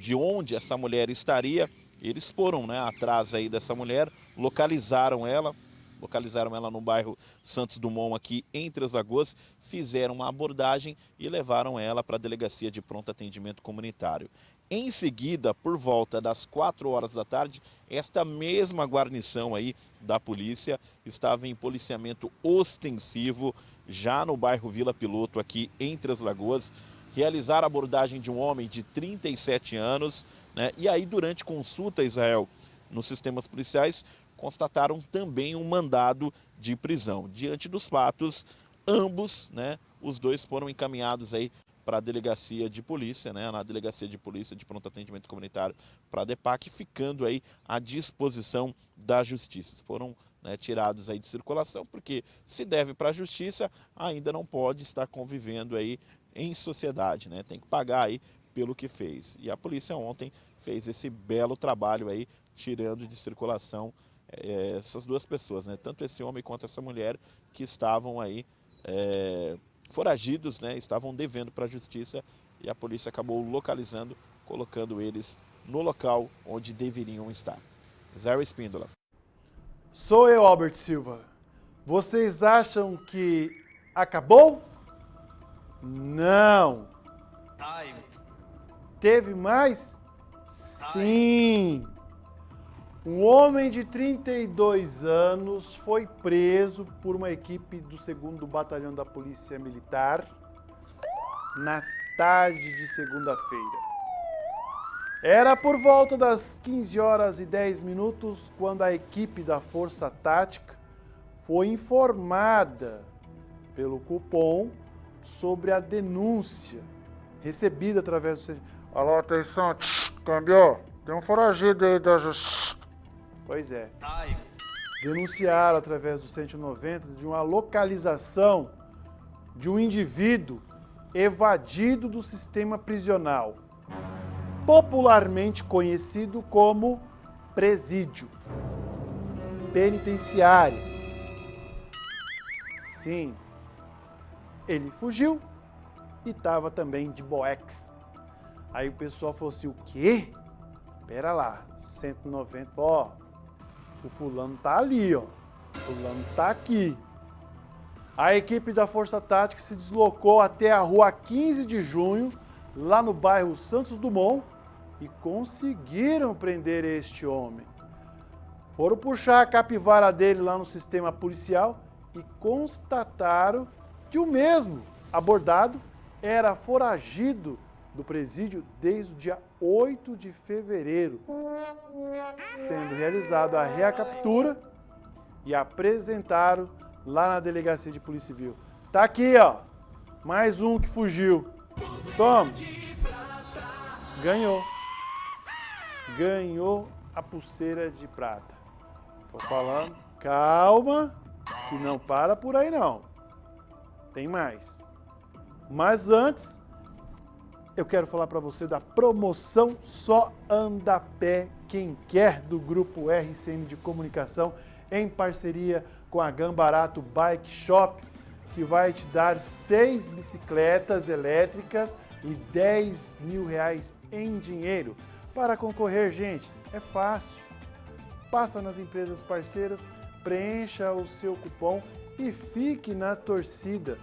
de onde essa mulher estaria, eles foram né, atrás aí dessa mulher, localizaram ela, localizaram ela no bairro Santos Dumont aqui em Três Lagoas, fizeram uma abordagem e levaram ela para a delegacia de pronto atendimento comunitário. Em seguida, por volta das 4 horas da tarde, esta mesma guarnição aí da polícia estava em policiamento ostensivo já no bairro Vila Piloto aqui em Três Lagoas, realizar a abordagem de um homem de 37 anos, né? E aí durante consulta Israel nos sistemas policiais constataram também um mandado de prisão. Diante dos fatos, ambos, né, os dois foram encaminhados aí para a delegacia de polícia, né, na delegacia de polícia de pronto atendimento comunitário para a DEPAC, ficando aí à disposição da justiça. Foram né, tirados aí de circulação, porque se deve para a justiça, ainda não pode estar convivendo aí em sociedade, né, tem que pagar aí pelo que fez. E a polícia ontem fez esse belo trabalho aí, tirando de circulação é, essas duas pessoas, né? tanto esse homem quanto essa mulher que estavam aí é, foragidos, né? estavam devendo para a justiça e a polícia acabou localizando, colocando eles no local onde deveriam estar. Zé Espíndola. Sou eu, Albert Silva. Vocês acham que acabou? Não. Teve mais? Sim. Um homem de 32 anos foi preso por uma equipe do 2 Batalhão da Polícia Militar na tarde de segunda-feira. Era por volta das 15 horas e 10 minutos quando a equipe da Força Tática foi informada pelo cupom sobre a denúncia recebida através do... Alô, atenção, câmbio, tem um foragido aí da justiça. Pois é. Denunciaram através do 190 de uma localização de um indivíduo evadido do sistema prisional, popularmente conhecido como presídio penitenciário. Sim, ele fugiu e estava também de boex. Aí o pessoal falou assim, o quê? Pera lá, 190, ó, o fulano tá ali, ó. O fulano tá aqui. A equipe da Força Tática se deslocou até a rua 15 de junho, lá no bairro Santos Dumont, e conseguiram prender este homem. Foram puxar a capivara dele lá no sistema policial e constataram que o mesmo abordado era foragido do presídio desde o dia 8 de fevereiro, sendo realizada a recaptura e apresentaram lá na delegacia de polícia civil. Tá aqui, ó, mais um que fugiu. Toma. Ganhou. Ganhou a pulseira de prata. Tô falando, calma, que não para por aí não. Tem mais. Mas antes, eu quero falar para você da promoção Só Anda Pé Quem Quer do Grupo RCM de Comunicação em parceria com a Gambarato Bike Shop, que vai te dar seis bicicletas elétricas e 10 mil reais em dinheiro. Para concorrer, gente, é fácil. Passa nas empresas parceiras, preencha o seu cupom e fique na torcida.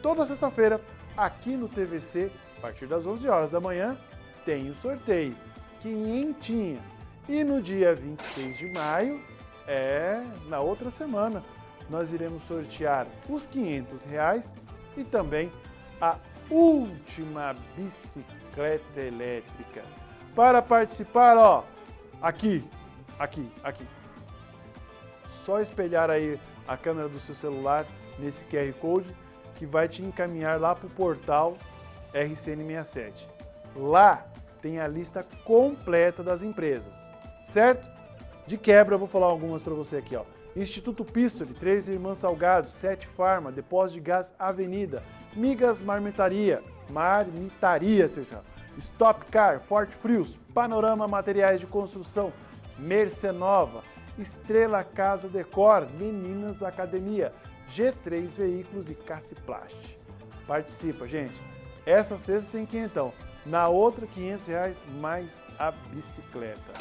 Toda sexta-feira, aqui no TVC, a partir das 11 horas da manhã, tem o sorteio, quinhentinha. E no dia 26 de maio, é na outra semana, nós iremos sortear os 500 reais e também a última bicicleta elétrica. Para participar, ó, aqui, aqui, aqui. Só espelhar aí a câmera do seu celular nesse QR Code que vai te encaminhar lá para o portal RCN67. Lá tem a lista completa das empresas, certo? De quebra, eu vou falar algumas para você aqui, ó. Instituto Pistole, Três Irmãs Salgados, Sete Farma, Depósito de Gás Avenida, Migas Marmitaria, Marmitaria, seu Stop Car, Forte Frios, Panorama Materiais de Construção, Mercenova, Estrela Casa Decor, Meninas Academia, G3 Veículos e Caciplast. Participa, gente. Essa sexta tem quinhentão. Na outra, 500 reais mais a bicicleta.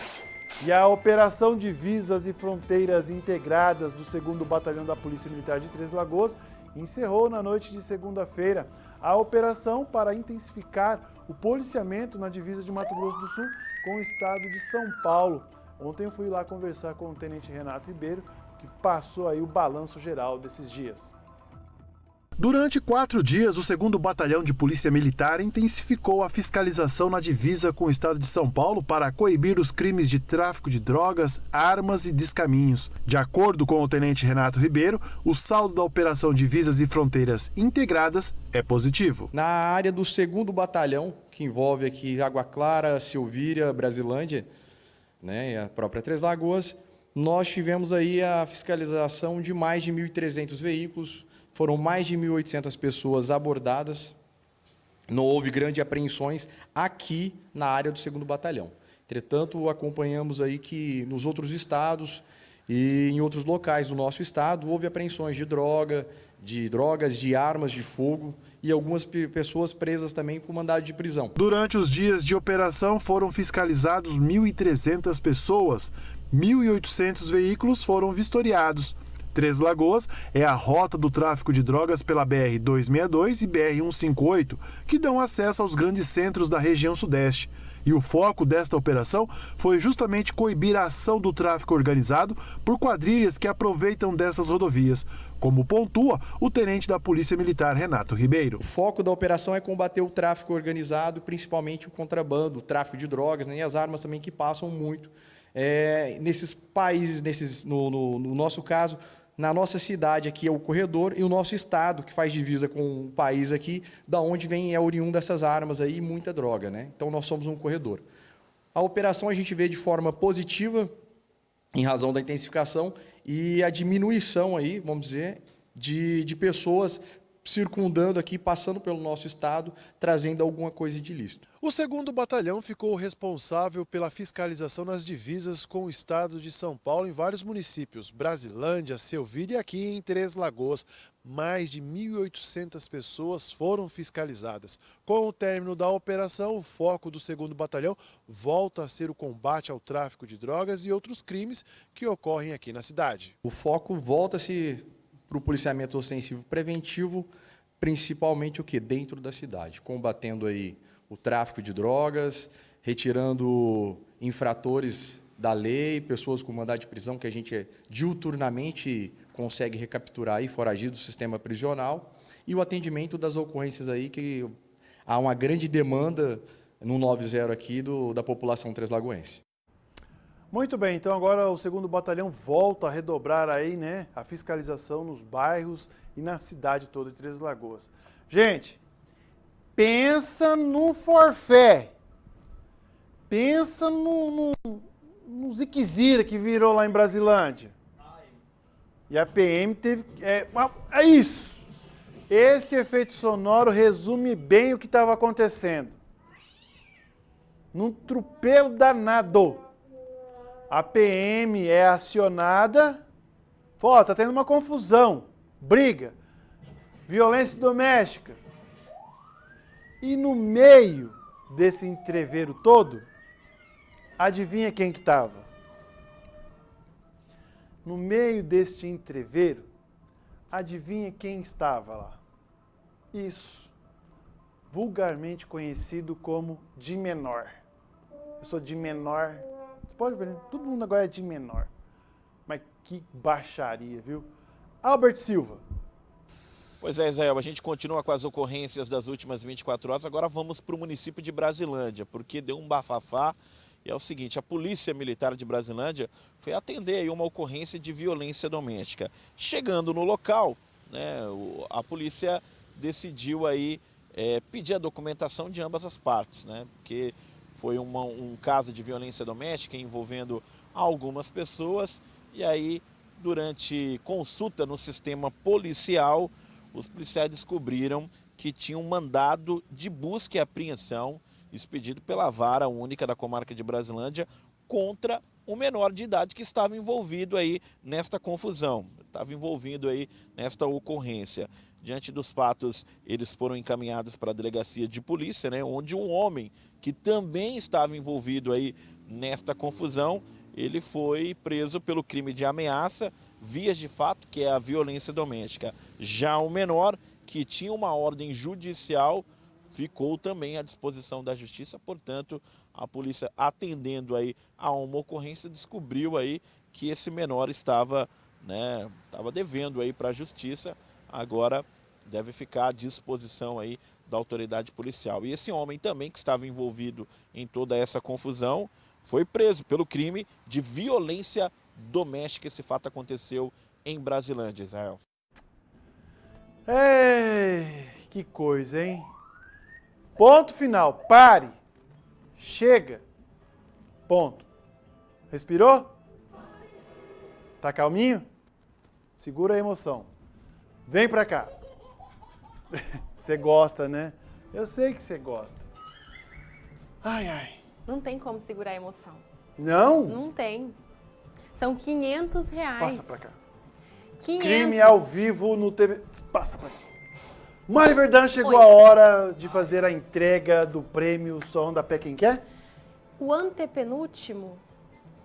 E a Operação Divisas e Fronteiras Integradas do 2 Batalhão da Polícia Militar de Três Lagoas encerrou na noite de segunda-feira a operação para intensificar o policiamento na divisa de Mato Grosso do Sul com o estado de São Paulo. Ontem eu fui lá conversar com o Tenente Renato Ribeiro, que passou aí o balanço geral desses dias. Durante quatro dias, o 2 Batalhão de Polícia Militar intensificou a fiscalização na divisa com o estado de São Paulo para coibir os crimes de tráfico de drogas, armas e descaminhos. De acordo com o Tenente Renato Ribeiro, o saldo da Operação Divisas e Fronteiras Integradas é positivo. Na área do 2 Batalhão, que envolve aqui Água Clara, Silvíria, Brasilândia, né, e a própria Três Lagoas, nós tivemos aí a fiscalização de mais de 1.300 veículos, foram mais de 1.800 pessoas abordadas, não houve grandes apreensões aqui na área do 2 Batalhão. Entretanto, acompanhamos aí que nos outros estados e em outros locais do nosso estado houve apreensões de droga, de drogas, de armas de fogo e algumas pessoas presas também por mandado de prisão. Durante os dias de operação foram fiscalizados 1.300 pessoas, 1.800 veículos foram vistoriados. Três Lagoas é a rota do tráfico de drogas pela BR-262 e BR-158, que dão acesso aos grandes centros da região sudeste. E o foco desta operação foi justamente coibir a ação do tráfico organizado por quadrilhas que aproveitam dessas rodovias, como pontua o tenente da Polícia Militar Renato Ribeiro. O foco da operação é combater o tráfico organizado, principalmente o contrabando, o tráfico de drogas né, e as armas também que passam muito é, nesses países, nesses, no, no, no nosso caso, na nossa cidade aqui é o corredor e o nosso estado que faz divisa com o país aqui, da onde vem é oriundo dessas armas aí, muita droga, né? Então nós somos um corredor. A operação a gente vê de forma positiva em razão da intensificação e a diminuição aí, vamos dizer, de, de pessoas circundando aqui, passando pelo nosso estado, trazendo alguma coisa de ilícito. O segundo batalhão ficou responsável pela fiscalização nas divisas com o estado de São Paulo em vários municípios, Brasilândia, Selvíria e aqui em Três Lagoas. Mais de 1.800 pessoas foram fiscalizadas. Com o término da operação, o foco do segundo batalhão volta a ser o combate ao tráfico de drogas e outros crimes que ocorrem aqui na cidade. O foco volta-se para o policiamento ostensivo preventivo, principalmente o que? Dentro da cidade, combatendo aí o tráfico de drogas, retirando infratores da lei, pessoas com mandado de prisão que a gente diuturnamente consegue recapturar e foragir do sistema prisional, e o atendimento das ocorrências aí que há uma grande demanda no 90 aqui do, da população treslagoense. Muito bem, então agora o segundo batalhão volta a redobrar aí, né, a fiscalização nos bairros e na cidade toda de Três Lagoas. Gente, pensa no forfé, pensa no, no, no Ziquezira que virou lá em Brasilândia. E a PM teve, é, é isso, esse efeito sonoro resume bem o que estava acontecendo. Num tropelo danado a PM é acionada, ó, tá tendo uma confusão, briga, violência doméstica. E no meio desse entreveiro todo, Adivinha quem que estava? No meio deste entreveiro, adivinha quem estava lá? Isso. Vulgarmente conhecido como de menor. Eu sou de menor. Você pode ver, né? todo mundo agora é de menor. Mas que baixaria, viu? Albert Silva. Pois é, Israel, a gente continua com as ocorrências das últimas 24 horas. Agora vamos para o município de Brasilândia, porque deu um bafafá. E é o seguinte, a Polícia Militar de Brasilândia foi atender aí uma ocorrência de violência doméstica. Chegando no local, né, a polícia decidiu aí é, pedir a documentação de ambas as partes, né? Porque foi uma- um caso de violência doméstica envolvendo algumas pessoas. E aí durante consulta no sistema policial, os policiais descobriram que tinha um mandado de busca e apreensão expedido pela vara única da comarca de Brasilândia contra um menor de idade que estava envolvido aí nesta confusão, estava envolvido aí nesta ocorrência. Diante dos fatos, eles foram encaminhados para a delegacia de polícia, né, onde um homem que também estava envolvido aí nesta confusão, ele foi preso pelo crime de ameaça, vias de fato, que é a violência doméstica. Já o menor, que tinha uma ordem judicial, ficou também à disposição da justiça, portanto, a polícia atendendo aí a uma ocorrência descobriu aí que esse menor estava, né, estava devendo aí para a justiça, agora deve ficar à disposição aí da autoridade policial. E esse homem também que estava envolvido em toda essa confusão foi preso pelo crime de violência doméstica. Esse fato aconteceu em Brasilândia, Israel. Ei, que coisa, hein? Ponto final. Pare. Chega. Ponto. Respirou? Tá calminho? Segura a emoção. Vem pra cá. [LAUGHS] Você gosta, né? Eu sei que você gosta. Ai, ai. Não tem como segurar a emoção. Não? Não tem. São 500 reais. Passa pra cá. 500. Crime ao vivo no TV. Passa pra cá. Mari Verdão, chegou Oi. a hora de fazer a entrega do prêmio Som da Pé Quem Quer? O antepenúltimo,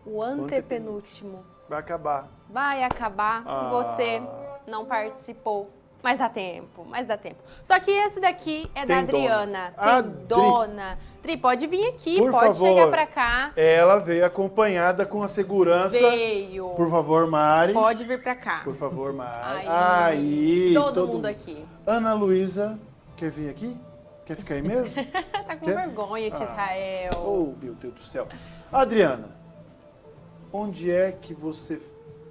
o antepenúltimo Vai acabar. vai acabar Ah. e você não participou. Mas dá tempo, mas dá tempo. Só que esse daqui é da Tem dona. Adriana. A Tem Dri. dona. Dri, pode vir aqui, Por pode favor. chegar pra cá. Ela veio acompanhada com a segurança. Veio. Por favor, Mari. Pode vir pra cá. Por favor, Mari. Aí. Aí. Todo mundo aqui. Ana Luísa, quer vir aqui? Quer ficar aí mesmo? [LAUGHS] tá com Quer? vergonha, tia Ah. Israel. Oh, meu Deus do céu. Adriana, onde é que você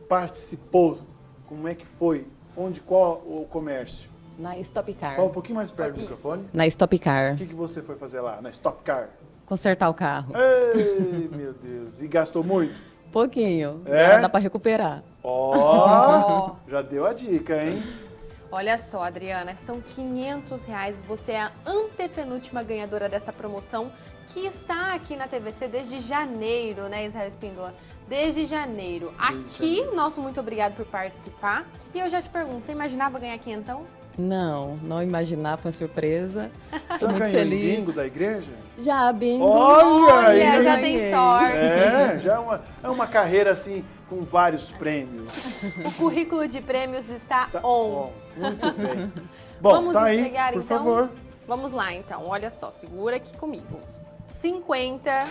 participou? Como é que foi? Onde, qual o comércio? Na Stop Car. Fala um pouquinho mais perto do microfone. Na Stop Car. O que, que você foi fazer lá, na Stop Car? Consertar o carro. Ei, [LAUGHS] meu Deus. E gastou muito? Pouquinho. É? Dá pra recuperar. Ó, [LAUGHS] já deu a dica, hein? Olha só, Adriana, são 500 reais. Você é a antepenúltima ganhadora desta promoção que está aqui na TVC desde janeiro, né, Israel Espíndola? Desde janeiro. Aqui, nosso muito obrigado por participar. E eu já te pergunto, você imaginava ganhar quinhentão? Não, não imaginar, foi uma surpresa. [LAUGHS] Tô Já muito feliz. bingo da igreja? Já, bingo. Olha, aí! já tem sorte. É, já é uma, é uma carreira assim com vários prêmios. [LAUGHS] O currículo de prêmios está on. Muito [LAUGHS] bem. Bom, Vamos tá aí, entregar, por então? favor. Vamos lá, então. Olha só, segura aqui comigo. 50,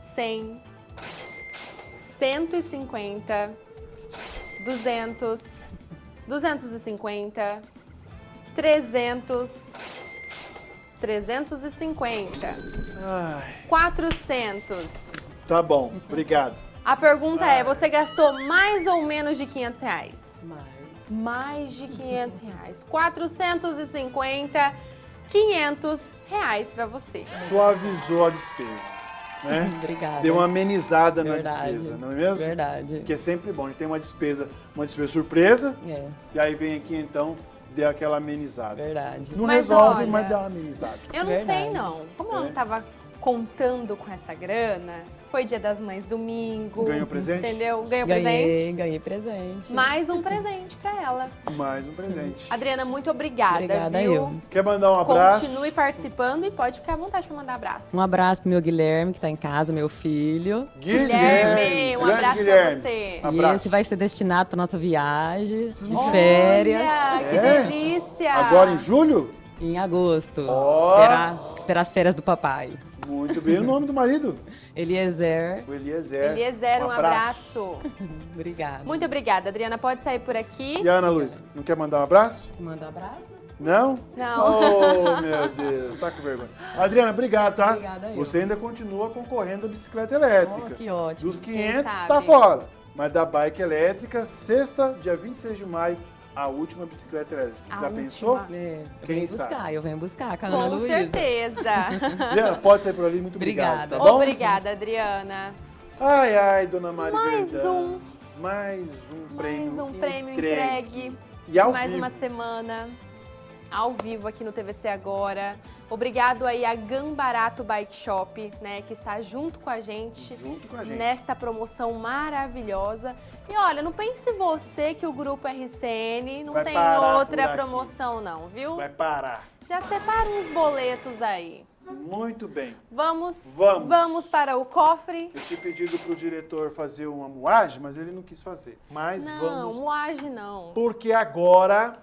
100, 150, 200, 250, 300, 350, Ai, 400. tá bom, obrigado. A pergunta é, você gastou mais ou menos de 500 reais? Mais. Mais de 500 reais. 450, 500 reais pra você. Suavizou a despesa, né? [LAUGHS] Obrigada. Deu uma amenizada na Verdade. despesa, não é mesmo? Verdade. Que é sempre bom. A gente tem uma despesa, uma despesa surpresa, É, e aí vem aqui então, deu aquela amenizada. verdade. Não Mas resolve, olha, mas dá uma amenizada. Eu não sei Verdade. não. Como eu É. não tava contando com essa grana. Foi dia das mães domingo. Ganhou presente? Entendeu? Ganhou ganhei, presente. ganhei presente. Mais um presente pra ela. Mais um presente. Adriana, muito obrigada, Obrigada viu? eu. Quer mandar um abraço? Continue participando e pode ficar à vontade pra mandar abraços. Um abraço pro meu Guilherme, que tá em casa, meu filho. Guilherme, um Grande abraço Guilherme. pra você. E Abraço. esse vai ser destinado pra nossa viagem de Olha, férias. que É? delícia. Agora em julho? Em agosto. Ó. Esperar, esperar as férias do papai. Muito bem. O nome do marido? Eliezer. O Eliezer. Eliezer, um abraço. [LAUGHS] Obrigada. Muito obrigada, Adriana. Pode sair por aqui. E a Ana Luísa, não quer mandar um abraço? Manda abraço. Não? Não. Oh, meu Deus, tá com vergonha. Adriana, obrigado, tá? Obrigada eu. Você ainda continua concorrendo a bicicleta elétrica. Oh, que ótimo. Dos 500, sabe? tá fora. Mas da bike elétrica, sexta, dia 26 de maio, a última bicicleta elétrica. A Já última. pensou? É, eu Quem venho sabe? buscar, eu venho buscar com a Ana Com Luísa. certeza. [LAUGHS] Adriana, pode sair por ali, muito obrigado. Obrigada. Tá bom? Obrigada, Adriana. Ai, ai, dona Mari Mais Verdão. um. Mais um prêmio. Mais um prêmio entregue. entregue. E ao Mais vivo. uma semana ao vivo aqui no TVC Agora. Obrigado aí a Gambarato Bike Shop, né, que está junto com a gente, Junto com a gente. nesta promoção maravilhosa. E olha, não pense você que o grupo RCN não Vai tem outra promoção não, viu? Vai parar. Já separa uns boletos aí. Muito bem. Vamos, Vamos. para o cofre. Eu tinha pedido pro diretor fazer uma moagem, mas ele não quis fazer. Mas não, vamos. moagem não. Porque agora.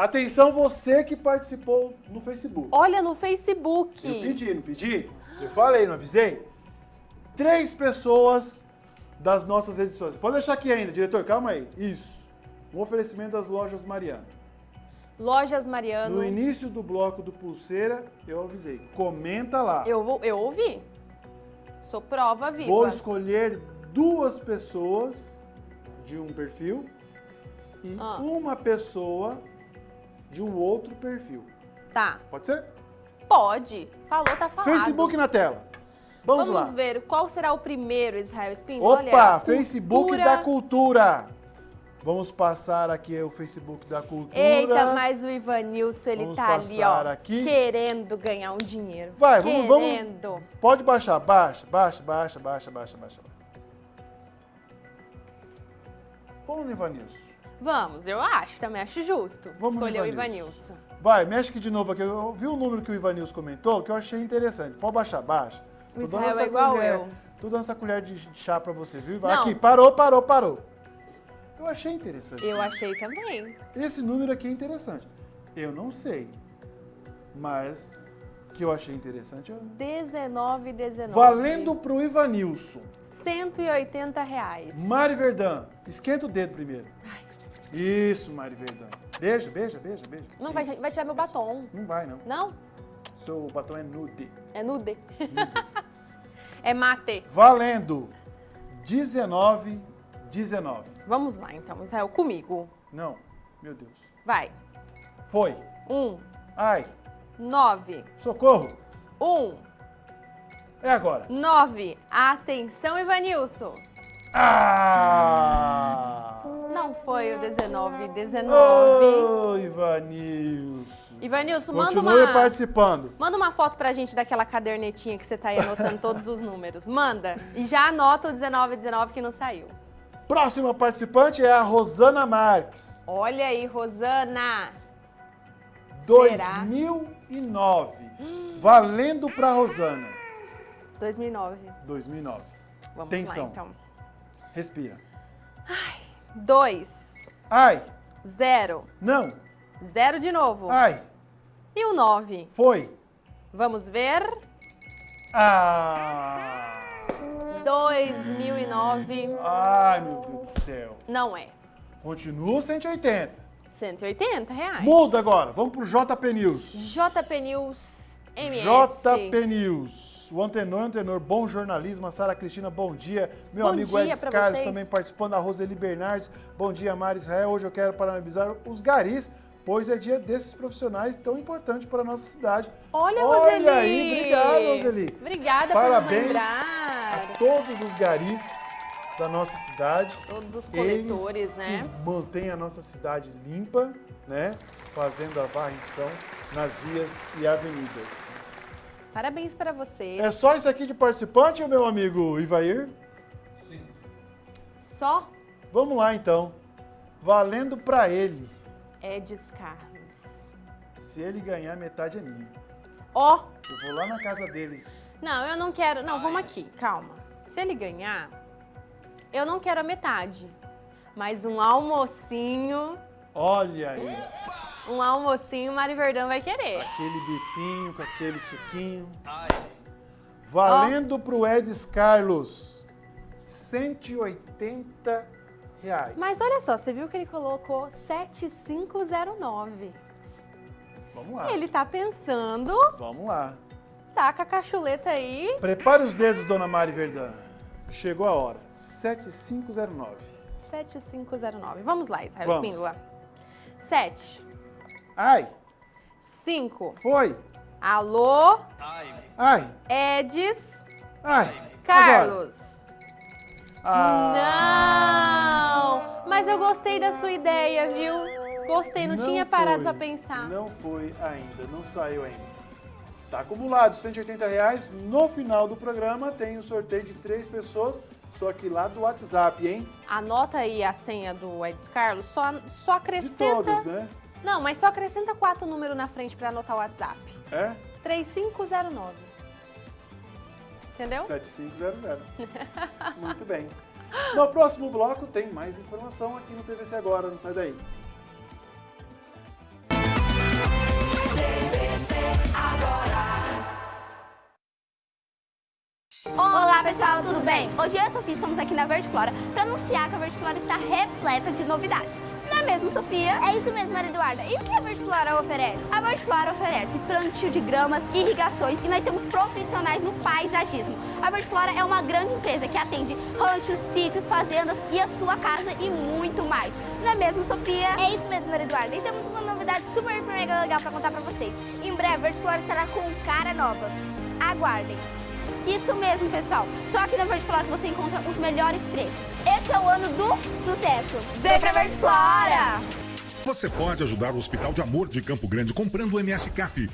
Atenção, você que participou no Facebook. Olha no Facebook. Eu pedi, não pedi? Eu falei, não avisei? Três pessoas das nossas edições. Pode deixar aqui ainda, diretor, calma aí. Isso. Um oferecimento das lojas Mariana. Lojas Mariano. No início do bloco do Pulseira, eu avisei. Comenta lá. Eu, vou, eu ouvi. Sou prova viva. Vou escolher duas pessoas de um perfil e Ah. uma pessoa de um outro perfil. Tá. Pode ser? Pode. Falou, tá falado. Facebook na tela. Vamos, Vamos lá. ver qual será o primeiro, Israel Espíndola. Opa, Olha, Facebook cultura. da Cultura. Vamos passar aqui o Facebook da Cultura. Eita, mas o Ivanilson, ele Vamos tá ali, ó, aqui. querendo ganhar um dinheiro. Vai, vamos, vamos. Querendo. Pode baixar, baixa, baixa, baixa, baixa, baixa, baixa. Vamos no Ivanilson. Vamos, eu acho, também acho justo. Vamos Escolher o Ivanilson. Vai, mexe aqui de novo aqui. Eu vi um número que o Ivanilson comentou que eu achei interessante. Pode baixar, baixa. O Israel é igual colher- eu. Tô dando essa colher de chá pra você, viu? Não. Aqui, parou, parou, parou. Eu achei interessante. Eu achei também. Esse número aqui é interessante. Eu não sei, mas que eu achei interessante. eu- 19, 19. Valendo pro Ivanilson. 180 reais. Mari Verdão, esquenta o dedo primeiro. Isso, Mari Verdão. Beija, beija, beija, beija. Não, vai, vai tirar meu batom. Não vai, não. Não? Seu batom é nude. É nude. [LAUGHS] é mate. Valendo 19, 19. Vamos lá, então, Israel, comigo. Não, meu Deus. Vai. Foi. Um, Ai, nove, socorro. um, É agora. nove. Atenção, Ivanilson. Ah! Não foi o 19, 19. Ô, Ivanilson. Ivanilson, manda Continue uma... participando. Manda uma foto pra gente daquela cadernetinha que você tá aí anotando [LAUGHS] todos os números. Manda. E já anota o 19, 19 que não saiu. Próxima participante é a Rosana Marques. Olha aí, Rosana. 2009. Valendo pra Rosana. 2009. 2009. Vamos Tensão. lá, então. Respira. 2, Ai, 0, não. 0 de novo. Ai, E o 9. foi. Vamos ver. Ah! 2009. Ai, meu Deus do céu. Não é. Continua 180. 180 reais. Muda agora. Vamos pro JP News. JP News MS. JP News. O Antenor, Antenor, bom jornalismo. A Sara Cristina, bom dia. Meu Bom amigo dia Edson Carlos vocês. também participando. A Roseli Bernardes, bom dia, Mara Israel. Hoje eu quero parabenizar os garis, pois é dia desses profissionais tão importante para a nossa cidade. Olha, Olha Roseli. aí, obrigado, Roseli. Obrigada Parabéns por nos lembrar. a todos os garis da nossa cidade. Todos os Eles coletores, né? que mantêm a nossa cidade limpa, né? Fazendo a varrição nas vias e avenidas. Parabéns para você. É só isso aqui de participante, meu amigo Ivair? Só Vamos lá, então. Valendo pra ele. Edis Carlos. Se ele ganhar, metade é minha. Ó, Eu vou lá na casa dele. não, eu não quero. Não, vamos aqui, calma. Se ele ganhar, eu não quero a metade. Mas um almocinho, Olha aí. Um almocinho, Mari Verdão vai querer. Aquele bifinho com aquele suquinho. Valendo pro Edis Carlos. 180 reais. Mas olha só, você viu que ele colocou 7509. Vamos lá. Ele tá pensando, Vamos lá. tá com a cachuleta aí. Prepare os dedos, dona Mari Verdão. Chegou a hora. 7509. 7509. Vamos lá, Israel Vamos. Espíndola. 7. Ai. 5. Foi. Alô, Ai. Edis, Ai. Carlos. Ah. Não! Mas eu gostei da sua ideia, viu? Gostei, não, tinha parado pra pensar. Não foi ainda, não saiu ainda. Tá acumulado 180 reais. No final do programa tem o sorteio de três pessoas, só que lá do WhatsApp, hein? Anota aí a senha do Edis Carlos, só, só De acrescenta... todas, né? Não, mas só acrescenta quatro números na frente pra anotar o WhatsApp. É? 3509. Entendeu? 7500. [LAUGHS] Muito bem. No próximo bloco tem mais informação aqui no TVC Agora, não sai daí. Olá pessoal, tudo bem? Hoje eu e a Sofia estamos aqui na Verde Flora para anunciar que a Verde Flora está repleta de novidades. É mesmo, Sofia? É isso mesmo, Maria Eduarda. E o que a Verde Flora oferece? A Verde Flora oferece plantio de gramas, irrigações e nós temos profissionais no paisagismo. A Verde Flora é uma grande empresa que atende ranchos, sítios, fazendas e a sua casa e muito mais. Não é mesmo, Sofia? É isso mesmo, Maria Eduarda. E temos uma novidade super mega legal para contar para vocês. Em breve, a Verde Flora estará com cara nova. Aguardem. Isso mesmo, pessoal. Só aqui na Verde Flora que você encontra os melhores preços. Esse é o ano do sucesso. Vem pra Verde Flora! Você pode ajudar o Hospital de Amor de Campo Grande comprando o MS Cap.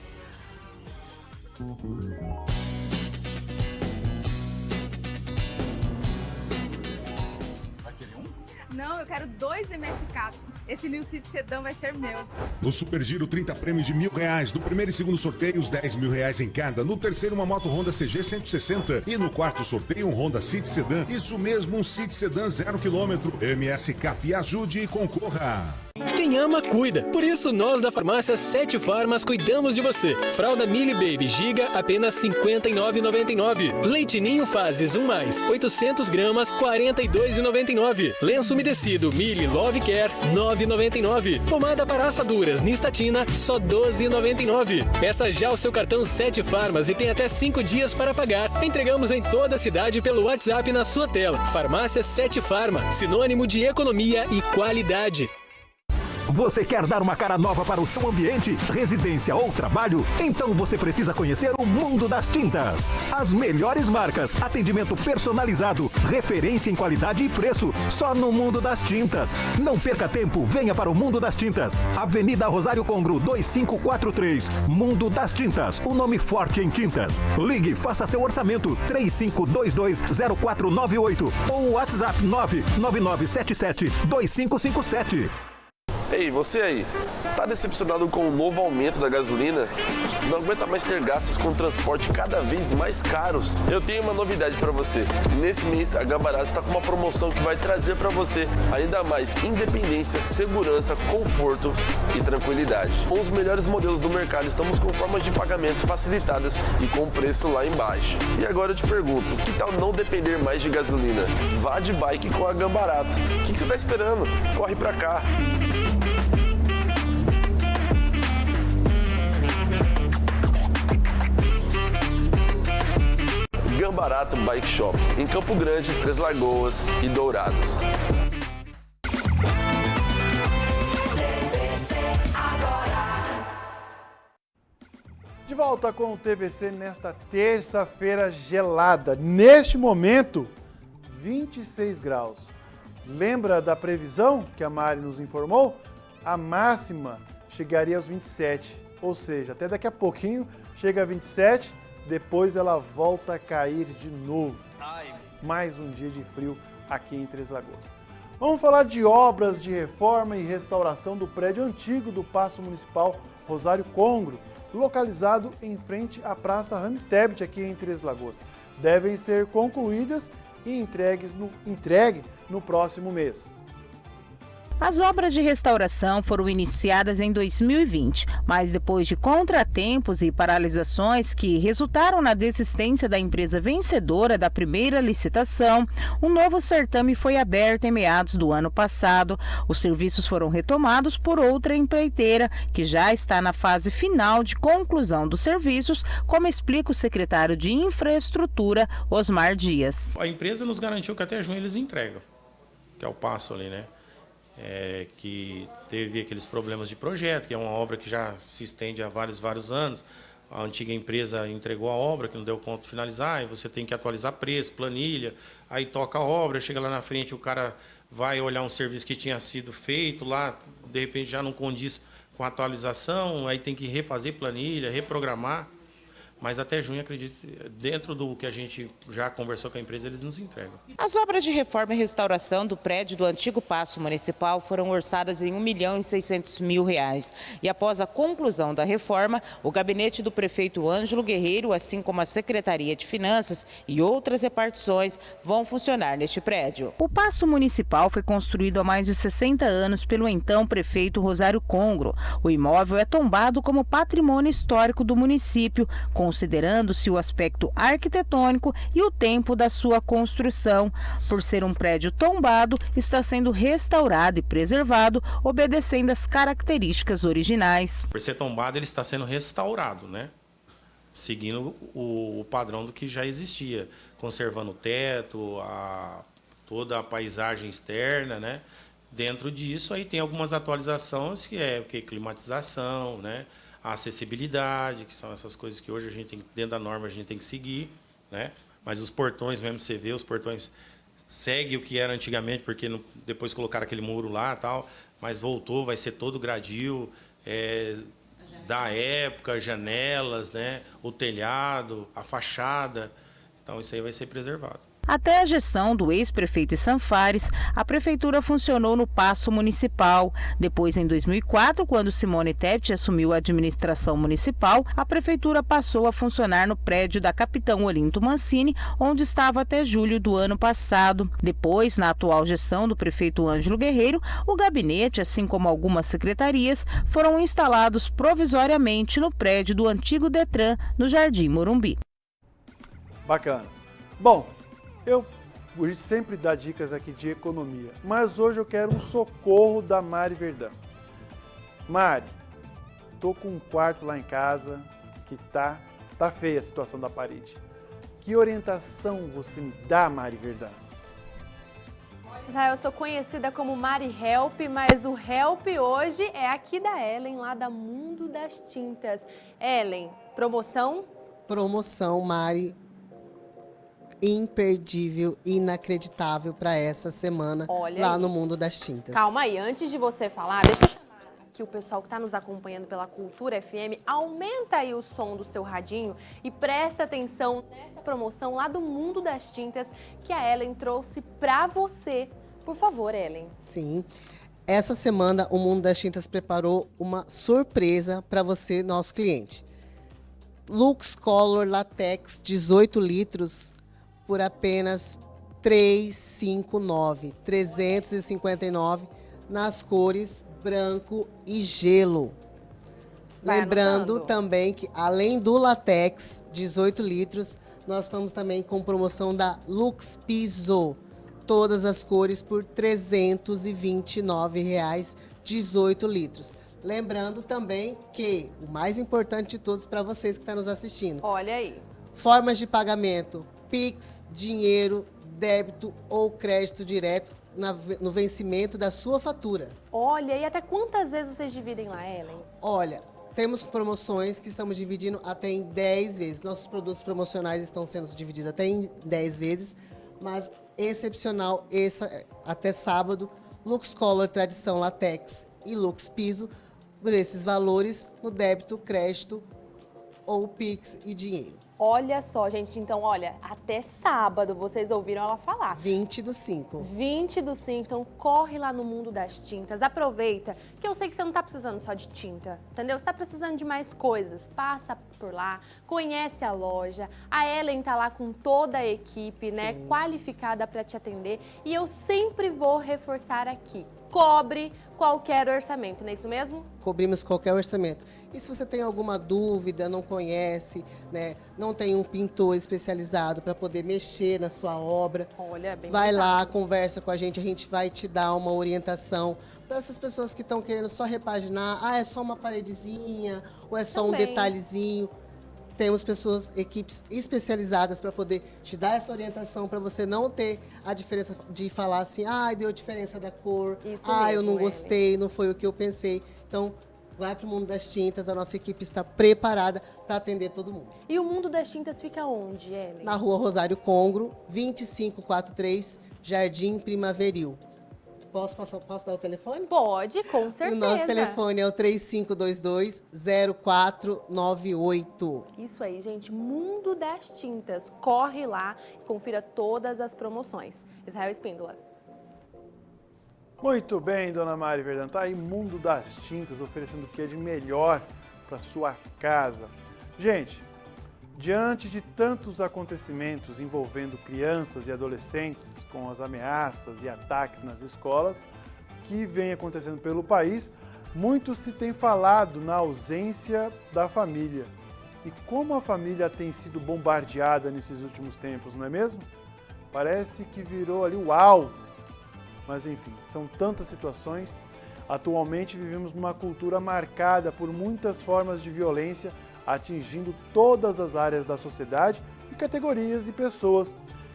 Eu quero dois MSK. Esse New City Sedan vai ser meu. No Super Giro, 30 prêmios de mil reais. No primeiro e segundo sorteio, os 10 mil reais em cada. No terceiro, uma moto Honda CG 160. E no quarto sorteio, um Honda City Sedan. Isso mesmo, um City Sedan zero quilômetro. MS Cap, ajude e concorra. Quem ama, cuida. Por isso, nós da farmácia Sete Farmas cuidamos de você. Fralda Mili Baby Giga, apenas R$ 59,99. Leite Ninho Fases 1 mais, 800 gramas, R$ 42,99. Lenço umedecido Mili Love Care, R$ 9,99. Pomada para assaduras Nistatina, só R$ 12,99. Peça já o seu cartão Sete Farmas e tem até 5 dias para pagar. Entregamos em toda a cidade pelo WhatsApp na sua tela. Farmácia Sete Farma, sinônimo de economia e qualidade. Você quer dar uma cara nova para o seu ambiente, residência ou trabalho? Então você precisa conhecer o mundo das tintas. As melhores marcas, atendimento personalizado, referência em qualidade e preço, só no mundo das tintas. Não perca tempo, venha para o mundo das tintas. Avenida Rosário Congro 2543. Mundo das Tintas, o nome forte em tintas. Ligue, faça seu orçamento 35220498 ou WhatsApp 99977 2557. Ei, você aí, tá decepcionado com o novo aumento da gasolina? Não aguenta mais ter gastos com transporte cada vez mais caros? Eu tenho uma novidade para você. Nesse mês, a Gambarato está com uma promoção que vai trazer para você ainda mais independência, segurança, conforto e tranquilidade. Com os melhores modelos do mercado, estamos com formas de pagamento facilitadas e com preço lá embaixo. E agora eu te pergunto, que tal não depender mais de gasolina? Vá de bike com a Gambarato. O que que você está esperando? Corre para cá. Gambarato Bike Shop, em Campo Grande, Três Lagoas e Dourados. De volta com o TVC nesta terça-feira gelada. Neste momento, 26 graus. Lembra da previsão que a Mari nos informou? A máxima chegaria aos 27, ou seja, até daqui a pouquinho chega a 27 depois ela volta a cair de novo. Mais um dia de frio aqui em Três Lagoas. Vamos falar de obras de reforma e restauração do prédio antigo do Paço Municipal Rosário Congro, localizado em frente à Praça Ramstebet, aqui em Três Lagoas. Devem ser concluídas e entregues no, entregue no próximo mês. As obras de restauração foram iniciadas em 2020, mas depois de contratempos e paralisações que resultaram na desistência da empresa vencedora da primeira licitação, um novo certame foi aberto em meados do ano passado. Os serviços foram retomados por outra empreiteira, que já está na fase final de conclusão dos serviços, como explica o secretário de Infraestrutura, Osmar Dias. A empresa nos garantiu que até junho eles entregam, que é o passo ali, né? É, que teve aqueles problemas de projeto, que é uma obra que já se estende há vários, vários anos. A antiga empresa entregou a obra, que não deu conta de finalizar, e você tem que atualizar preço, planilha, aí toca a obra, chega lá na frente, o cara vai olhar um serviço que tinha sido feito lá, de repente já não condiz com a atualização, aí tem que refazer planilha, reprogramar. Mas até junho, acredito, dentro do que a gente já conversou com a empresa, eles nos entregam. As obras de reforma e restauração do prédio do antigo Paço Municipal foram orçadas em 1 milhão e 600 mil reais. E após a conclusão da reforma, o gabinete do prefeito Ângelo Guerreiro, assim como a Secretaria de Finanças e outras repartições, vão funcionar neste prédio. O Paço Municipal foi construído há mais de 60 anos pelo então prefeito Rosário Congro. O imóvel é tombado como patrimônio histórico do município, com considerando-se o aspecto arquitetônico e o tempo da sua construção. Por ser um prédio tombado, está sendo restaurado e preservado, obedecendo às características originais. Por ser tombado, ele está sendo restaurado, né? Seguindo o, padrão do que já existia, conservando o teto, a, toda a paisagem externa, né? Dentro disso, aí tem algumas atualizações que é que climatização, né? A acessibilidade, que são essas coisas que hoje a gente tem, dentro da norma, a gente tem que seguir, né? Mas os portões mesmo, você vê, os portões segue o que era antigamente, porque depois colocaram aquele muro lá tal, mas voltou, vai ser todo gradil, é, da época, janelas, né? O telhado, a fachada. Então isso aí vai ser preservado. Até a gestão do ex-prefeito Sanfares, a prefeitura funcionou no Paço Municipal. Depois, em 2004, quando Simone Tebet assumiu a administração municipal, a prefeitura passou a funcionar no prédio da Capitão Olinto Mancini, onde estava até julho do ano passado. Depois, na atual gestão do prefeito Ângelo Guerreiro, o gabinete, assim como algumas secretarias, foram instalados provisoriamente no prédio do antigo Detran, no Jardim Morumbi. Bacana. Bom, eu a gente sempre dá dicas aqui de economia, mas hoje eu quero um socorro da Mari Verdão. Mari, tô com um quarto lá em casa que tá tá feia a situação da parede. Que orientação você me dá, Mari Verdão? Israel, eu sou conhecida como Mari Help, mas o Help hoje é aqui da Ellen, lá da Mundo das Tintas. Ellen, promoção? Promoção, Mari, imperdível, inacreditável para essa semana Olha lá aí. no Mundo das Tintas. Calma aí, antes de você falar, deixa eu chamar aqui o pessoal que está nos acompanhando pela Cultura FM. Aumenta aí o som do seu radinho e presta atenção nessa promoção lá do Mundo das Tintas que a Ellen trouxe para você. Por favor, Ellen. Sim. Essa semana o Mundo das Tintas preparou uma surpresa para você, nosso cliente. Lux Color Latex 18 litros por apenas 359, 359 nas cores branco e gelo. Vai Lembrando anotando. também que além do latex 18 litros, nós estamos também com promoção da Lux Piso, todas as cores por 329 reais, 18 litros. Lembrando também que o mais importante de todos para vocês que estão nos assistindo, Olha aí. Formas de pagamento: Pix, dinheiro, débito ou crédito direto na- no vencimento da sua fatura. Olha, e até quantas vezes vocês dividem lá, Ellen? Olha, temos promoções que estamos dividindo até em 10 vezes. Nossos produtos promocionais estão sendo divididos até em 10 vezes, mas excepcional essa, até sábado, Lux Color Tradição Latex e Lux Piso, por esses valores no débito, crédito ou Pix e dinheiro. Olha só, gente, então, olha, até sábado vocês ouviram ela falar. 20 do 5. 20 do 5, então corre lá no mundo das tintas, aproveita, que eu sei que você não tá precisando só de tinta, entendeu? Você tá precisando de mais coisas, passa por lá, conhece a loja, a Ellen tá lá com toda a equipe, né, Sim. qualificada para te atender, e eu sempre vou reforçar aqui, cobre qualquer orçamento, não é isso mesmo? Cobrimos qualquer orçamento. E se você tem alguma dúvida, não conhece, né, não tem um pintor especializado para poder mexer na sua obra, Olha, bem vai mais lá, conversa com a gente, a gente vai te dar uma orientação. Para essas pessoas que estão querendo só repaginar, ah, é só uma paredezinha, ou é só um Também. detalhezinho. Temos pessoas, equipes especializadas para poder te dar essa orientação, para você não ter a diferença de falar assim, ah, deu diferença da cor, Isso ah, eu mesmo, não Ellen. gostei, não foi o que eu pensei. Então, vai para o mundo das tintas, a nossa equipe está preparada para atender todo mundo. E o mundo das tintas fica onde, Ellen? Na rua Rosário Congro, 2543, Jardim Primaveril. Posso, passar, posso dar o telefone? Pode, com certeza. O nosso telefone é o 3522-0498. Isso aí, gente. Mundo das Tintas. Corre lá e confira todas as promoções. Israel Espíndola. Muito bem, dona Mari Verdão. Tá aí Mundo das Tintas oferecendo o que é de melhor para sua casa. Gente, diante de tantos acontecimentos envolvendo crianças e adolescentes com as ameaças e ataques nas escolas que vem acontecendo pelo país, muito se tem falado na ausência da família. E como a família tem sido bombardeada nesses últimos tempos, não é mesmo? Parece que virou ali o alvo mas enfim, são tantas situações. Atualmente vivemos numa cultura marcada por muitas formas de violência atingindo todas as áreas da sociedade e categorias e pessoas.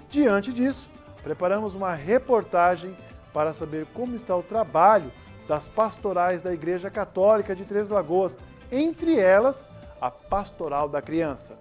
Diante disso, preparamos uma reportagem para saber como está o trabalho das pastorais da Igreja Católica de Três Lagoas, entre elas a Pastoral da Criança.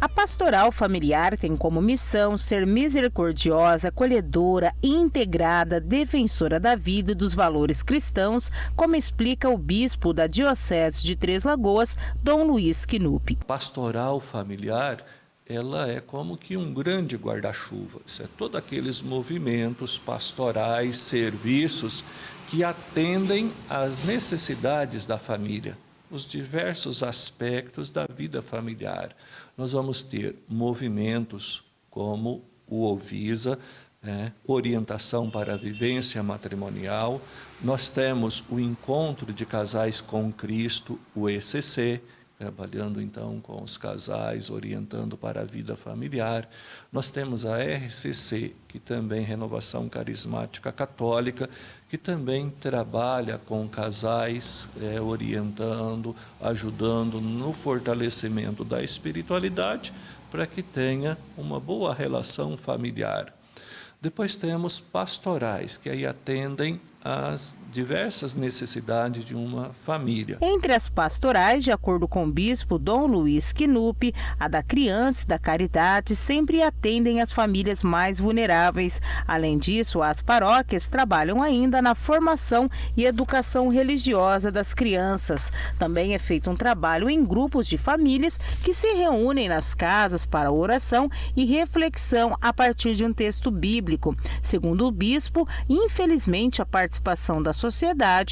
A pastoral familiar tem como missão ser misericordiosa, acolhedora, integrada, defensora da vida e dos valores cristãos, como explica o bispo da Diocese de Três Lagoas, Dom Luiz Quinupe. pastoral familiar, ela é como que um grande guarda-chuva. É todos aqueles movimentos pastorais, serviços que atendem às necessidades da família, os diversos aspectos da vida familiar. Nós vamos ter movimentos como o Ovisa, né, orientação para a vivência matrimonial. Nós temos o Encontro de Casais com Cristo, o ECC, trabalhando então com os casais, orientando para a vida familiar. Nós temos a RCC, que também é Renovação Carismática Católica, que também trabalha com casais, é, orientando, ajudando no fortalecimento da espiritualidade, para que tenha uma boa relação familiar. Depois temos pastorais, que aí atendem às diversas necessidades de uma família. Entre as pastorais, de acordo com o bispo Dom Luiz Quinupe, a da criança e da caridade sempre atendem as famílias mais vulneráveis. Além disso, as paróquias trabalham ainda na formação e educação religiosa das crianças. Também é feito um trabalho em grupos de famílias que se reúnem nas casas para oração e reflexão a partir de um texto bíblico. Segundo o bispo, infelizmente a participação da sociedade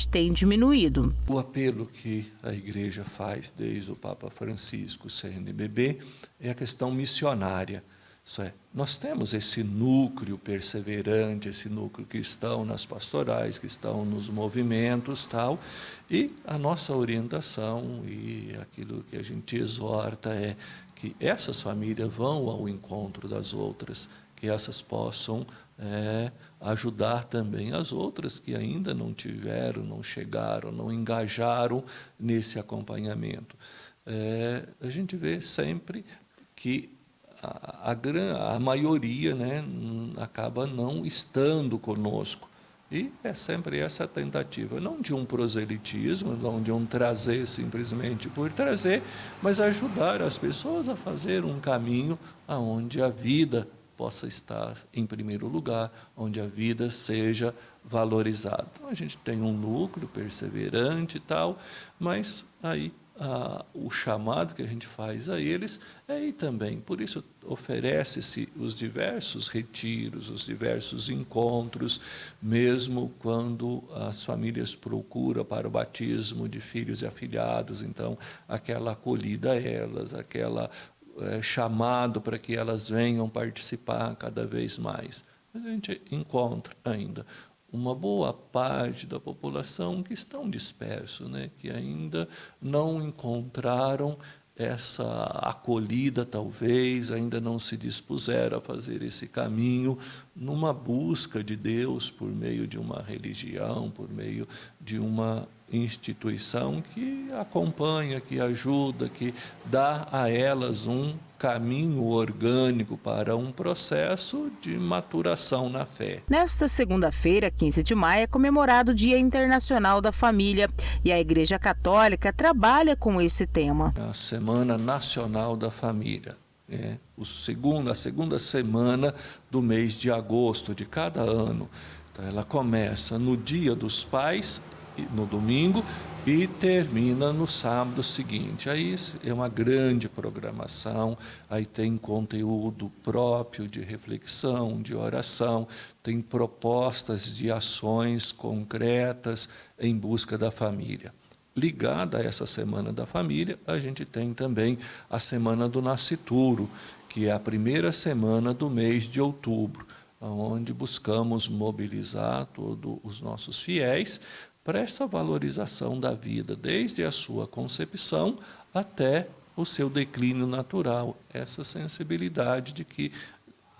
tem diminuído. O apelo que a igreja faz desde o Papa Francisco, CNBB, é a questão missionária. Isso é, nós temos esse núcleo perseverante, esse núcleo cristão nas pastorais, que estão nos movimentos, tal, e a nossa orientação e aquilo que a gente exorta é que essas famílias vão ao encontro das outras, que essas possam é, ajudar também as outras que ainda não tiveram, não chegaram, não engajaram nesse acompanhamento. É, a gente vê sempre que a, a, a maioria né, acaba não estando conosco. E é sempre essa tentativa, não de um proselitismo, não de um trazer simplesmente por trazer, mas ajudar as pessoas a fazer um caminho aonde a vida possa estar em primeiro lugar, onde a vida seja valorizada. Então a gente tem um núcleo perseverante e tal, mas aí o chamado que a gente faz a eles é ir também. Por isso, oferece-se os diversos retiros, os diversos encontros, mesmo quando as famílias procuram para o batismo de filhos e afilhados, então, aquela acolhida a elas, aquela é, chamado para que elas venham participar cada vez mais. Mas a gente encontra ainda uma boa parte da população que estão dispersos, né? que ainda não encontraram essa acolhida, talvez, ainda não se dispuseram a fazer esse caminho numa busca de Deus por meio de uma religião, por meio de uma instituição que acompanha, que ajuda, que dá a elas um caminho orgânico para um processo de maturação na fé. Nesta segunda-feira, 15 de maio, é comemorado o Dia Internacional da Família e a Igreja Católica trabalha com esse tema. A Semana Nacional da Família. É, o segundo, a segunda semana do mês de agosto de cada ano. Então, ela começa no Dia dos Pais, no domingo, e termina no sábado seguinte. Aí é uma grande programação, aí tem conteúdo próprio de reflexão, de oração, tem propostas de ações concretas em busca da família. Ligada a essa Semana da Família, a gente tem também a Semana do Nascituro, que é a primeira semana do mês de outubro, onde buscamos mobilizar todos os nossos fiéis para essa valorização da vida, desde a sua concepção até o seu declínio natural, essa sensibilidade de que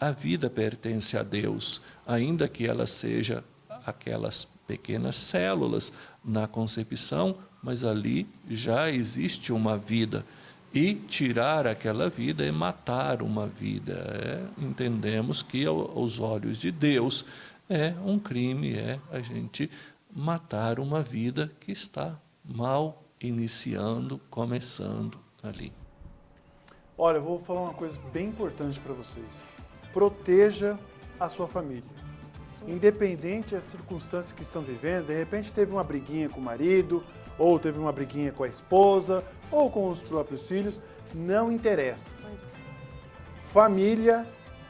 a vida pertence a Deus, ainda que ela seja aquelas pequenas células na concepção, mas ali já existe uma vida. E tirar aquela vida é matar uma vida. É, entendemos que, aos olhos de Deus, é um crime, é a gente matar uma vida que está mal iniciando, começando ali. Olha, eu vou falar uma coisa bem importante para vocês. Proteja a sua família. Independente das circunstâncias que estão vivendo, de repente teve uma briguinha com o marido, ou teve uma briguinha com a esposa, ou com os próprios filhos, não interessa. Família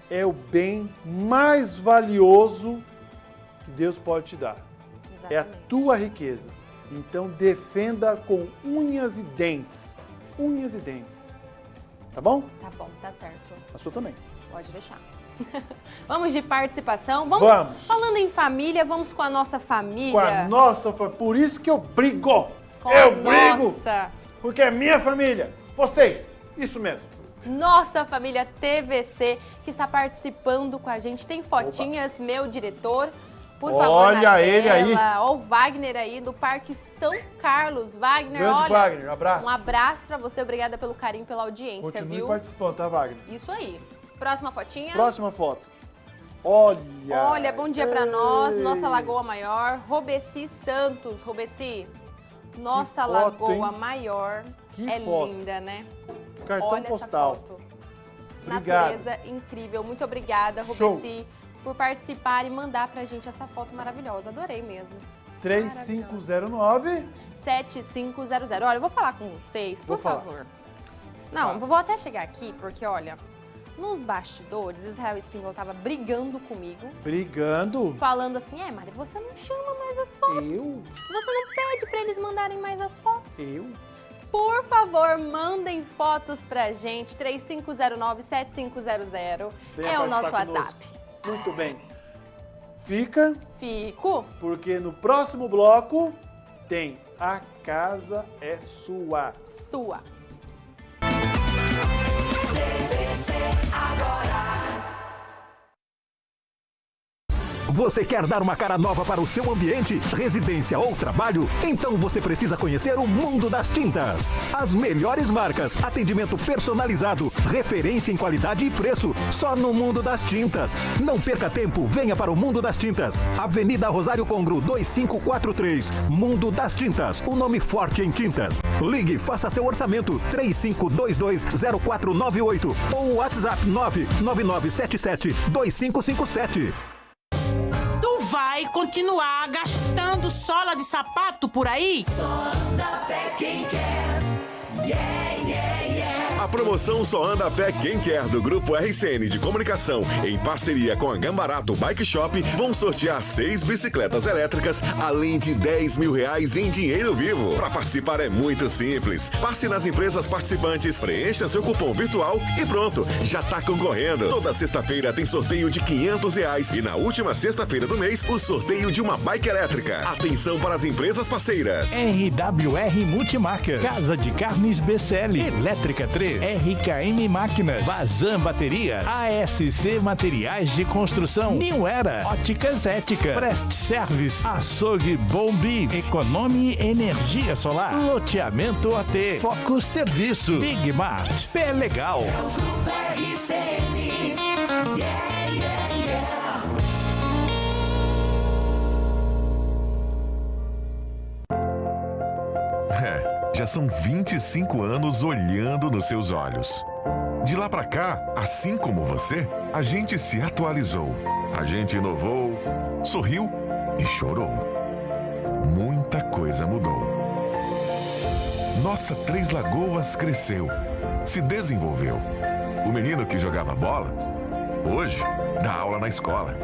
é o bem mais valioso que Deus pode te dar. É a tua riqueza. Então defenda com unhas e dentes. Unhas e dentes. Tá bom? Tá bom, tá certo. A sua também. Pode deixar. [LAUGHS] vamos de participação? Vamos, vamos. Falando em família, vamos com a nossa família. Com a nossa família. Por isso que eu brigo. Com eu a brigo. Nossa. Porque é minha família. Vocês. Isso mesmo. Nossa família TVC que está participando com a gente. Tem fotinhas, Opa. meu diretor. Por favor, olha ele aí. Olha o Wagner aí do Parque São Carlos. Wagner, Grande olha. Wagner, um abraço. Um abraço para você. Obrigada pelo carinho, pela audiência, Continue viu? participando, tá, Wagner? Isso aí. Próxima fotinha. Próxima foto. Olha. Olha, bom dia para nós. Nossa Lagoa Maior. Robeci Santos. Robeci, nossa foto, Lagoa hein? Maior. Que é foto. linda, né? Cartão olha postal. Essa foto. Obrigado. Natureza incrível. Muito obrigada, Show. Por participar e mandar pra gente essa foto maravilhosa. Adorei mesmo. 3509 7500. Olha, eu vou falar com vocês, por Vou falar. favor. Não, vou até chegar aqui, porque olha, nos bastidores, Israel Espíndola tava brigando comigo, Brigando. falando assim, é, Mari, você não chama mais as fotos. Eu? Você não pede pra eles mandarem mais as fotos. Eu? Por favor, mandem fotos pra gente, 3509-7500. Venha É o nosso WhatsApp. conosco. Muito bem. Fica, Fico. porque no próximo bloco tem A Casa é Sua. Sua. Você quer dar uma cara nova para o seu ambiente, residência ou trabalho? Então você precisa conhecer o mundo das tintas. As melhores marcas, atendimento personalizado, referência em qualidade e preço. Só no mundo das tintas. Não perca tempo, venha para o mundo das tintas. Avenida Rosário Congro 2543. Mundo das Tintas, o nome forte em tintas. Ligue, faça seu orçamento 35220498 ou WhatsApp 99977 2557. Vai continuar gastando sola de sapato por aí? Só anda pé quem quer. A promoção só anda a pé quem quer do Grupo RCN de Comunicação, em parceria com a Gambarato Bike Shop, vão sortear seis bicicletas elétricas, além de 10 mil reais em dinheiro vivo. Para participar é muito simples. Passe nas empresas participantes, preencha seu cupom virtual e pronto, já tá concorrendo. Toda sexta-feira tem sorteio de 500 reais e na última sexta-feira do mês, o sorteio de uma bike elétrica. Atenção para as empresas parceiras. RWR Multimarcas, Casa de Carnes BCL, Elétrica 3, RKM Máquinas, Vazam Bateria, ASC Materiais de Construção, New Era, Óticas Ética, Prest Service, Açougue Bombi, Econome Energia Solar, Loteamento AT, Focus Serviço, Big Mart, Pé Legal. É, já são 25 anos olhando nos seus olhos. De lá pra cá, assim como você, a gente se atualizou. A gente inovou, sorriu e chorou. Muita coisa mudou. Nossa Três Lagoas cresceu, se desenvolveu. O menino que jogava bola, hoje dá aula na escola.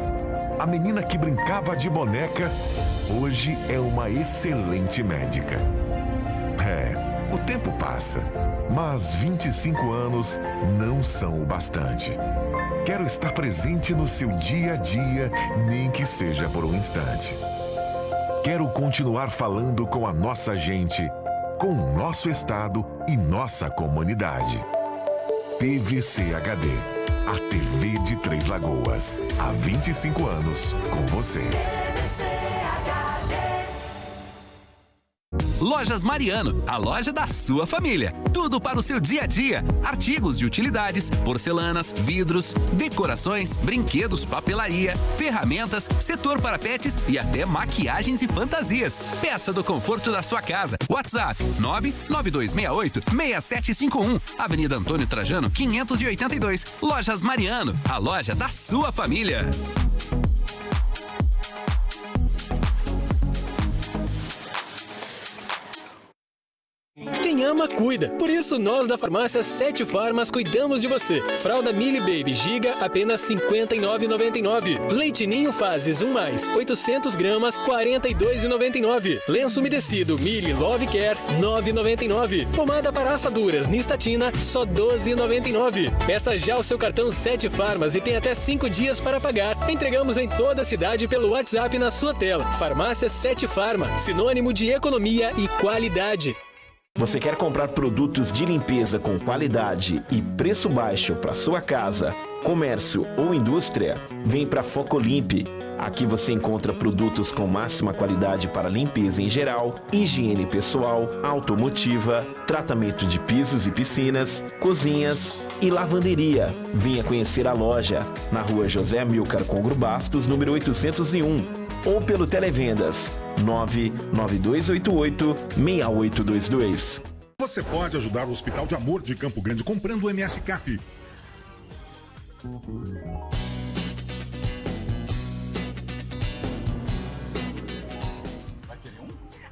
A menina que brincava de boneca, hoje é uma excelente médica. Passa, mas 25 anos não são o bastante. Quero estar presente no seu dia a dia, nem que seja por um instante. Quero continuar falando com a nossa gente, com o nosso estado e nossa comunidade. PVC HD, a TV de Três Lagoas. Há 25 anos com você. Lojas Mariano, a loja da sua família. Tudo para o seu dia a dia: artigos de utilidades, porcelanas, vidros, decorações, brinquedos, papelaria, ferramentas, setor para pets e até maquiagens e fantasias. Peça do conforto da sua casa. WhatsApp 99268 6751. Avenida Antônio Trajano, 582. Lojas Mariano, a loja da sua família. Ama, cuida. Por isso, nós da farmácia Sete Farmas cuidamos de você. Fralda Mili Baby Giga, apenas R$ 59,99. Leite Ninho Fases 1 mais, 800 gramas, R$ 42,99. Lenço umedecido Mili Love Care, R$ 9,99. Pomada para assaduras Nistatina, só R$ 12,99. Peça já o seu cartão Sete Farmas e tem até 5 dias para pagar. Entregamos em toda a cidade pelo WhatsApp na sua tela. Farmácia Sete Farma, sinônimo de economia e qualidade. Você quer comprar produtos de limpeza com qualidade e preço baixo para sua casa, comércio ou indústria? Vem para Focolimp. Aqui você encontra produtos com máxima qualidade para limpeza em geral, higiene pessoal, automotiva, tratamento de pisos e piscinas, cozinhas e lavanderia. Venha conhecer a loja na rua José Milcar Congro Bastos, número 801 ou pelo Televendas 99288-6822. Você pode ajudar o Hospital de Amor de Campo Grande comprando o MS Cap.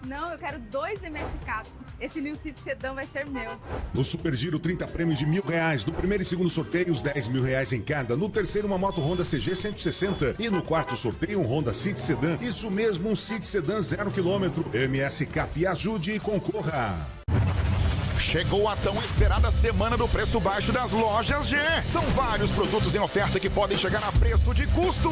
Não, eu quero dois MSK. Esse New City Sedan vai ser meu. No Super Giro, 30 prêmios de mil reais. No primeiro e segundo sorteio, os 10 mil reais em cada. No terceiro, uma moto Honda CG 160. E no quarto sorteio, um Honda City Sedan. Isso mesmo, um City Sedan zero quilômetro. MS Cap, ajude e concorra. Chegou a tão esperada semana do preço baixo das lojas G. São vários produtos em oferta que podem chegar a preço de custo.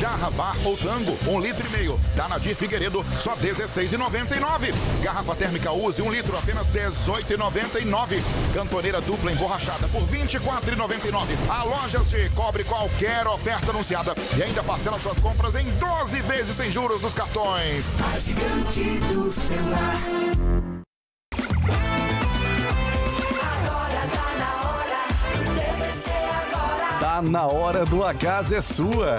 Jarra Bar ou Tango, um litro e meio. Da Nadir Figueiredo, só R$16,99. Garrafa térmica Use, um litro, apenas R$18,99. Cantoneira dupla emborrachada por R$24,99. A Lojas G cobre qualquer oferta anunciada e ainda parcela suas compras em 12 vezes sem juros nos cartões. A gigante do celular. Na hora do A Casa é Sua.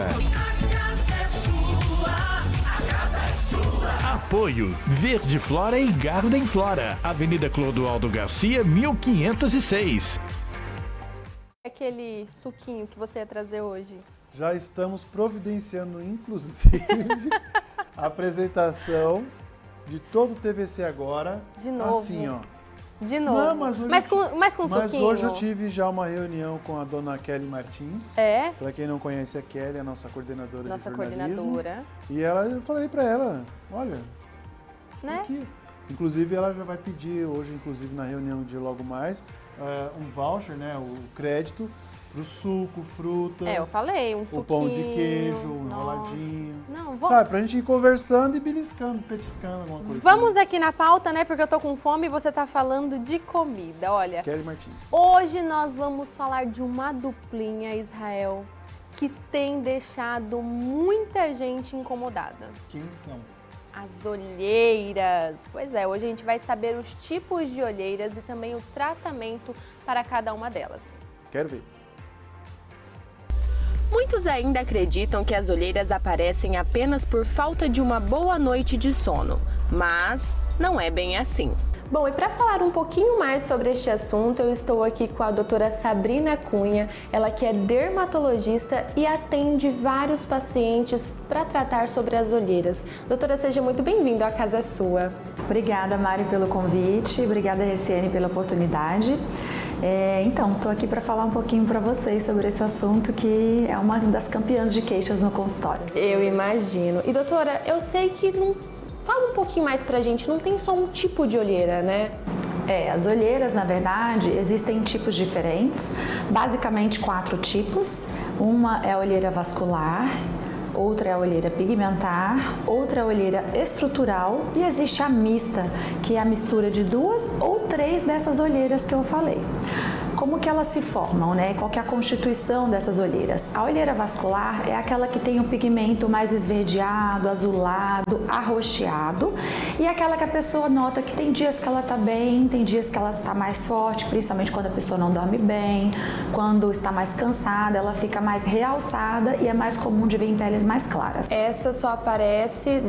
Apoio Verde Flora e Garden Flora. Avenida Clodoaldo Garcia, 1506. Aquele suquinho que você ia trazer hoje. Já estamos providenciando, inclusive, [LAUGHS] a apresentação de todo o TVC agora. De novo. Assim, ó. De novo. Não, mas hoje, mas com, mas com mas suquinho. hoje eu tive já uma reunião com a dona Kelly Martins. É? Para quem não conhece a Kelly, a nossa coordenadora Nossa de jornalismo. coordenadora. E ela, eu falei para ela, olha, Né? aqui. Inclusive ela já vai pedir hoje, inclusive na reunião de logo mais, eh, um voucher, né, o crédito pro suco, frutas. É, eu falei, um O pão de suquinho, queijo, um enroladinho. Não, vou- Sabe, pra gente ir conversando e beliscando, petiscando alguma coisa. Vamos aqui na pauta, né? Porque eu tô com fome e você tá falando de comida. Olha, Kelly Martins. hoje nós vamos falar de uma duplinha, Israel, que tem deixado muita gente incomodada. Quem são? As olheiras. Pois é, hoje a gente vai saber os tipos de olheiras e também o tratamento para cada uma delas. Quero ver. Muitos ainda acreditam que as olheiras aparecem apenas por falta de uma boa noite de sono, mas não é bem assim. Bom, e para falar um pouquinho mais sobre este assunto, eu estou aqui com a doutora Sabrina Cunha, ela que é dermatologista e atende vários pacientes para tratar sobre as olheiras. Doutora, seja muito bem-vinda à casa sua. Obrigada, Mari, pelo convite, obrigada, Reciane, pela oportunidade. É, então, estou aqui para falar um pouquinho para vocês sobre esse assunto que é uma das campeãs de queixas no consultório. Eu imagino. E doutora, eu sei que não. Fala um pouquinho mais pra gente, não tem só um tipo de olheira, né? É, as olheiras, na verdade, existem tipos diferentes, basicamente quatro tipos. Uma é a olheira vascular, outra é a olheira pigmentar, outra é a olheira estrutural e existe a mista, que é a mistura de duas ou três dessas olheiras que eu falei. Como que elas se formam, né? Qual que é a constituição dessas olheiras? A olheira vascular é aquela que tem o pigmento mais esverdeado, azulado, arroxeado e é aquela que a pessoa nota que tem dias que ela tá bem, tem dias que ela está mais forte, principalmente quando a pessoa não dorme bem, quando está mais cansada, ela fica mais realçada e é mais comum de ver em peles mais claras. Essa só aparece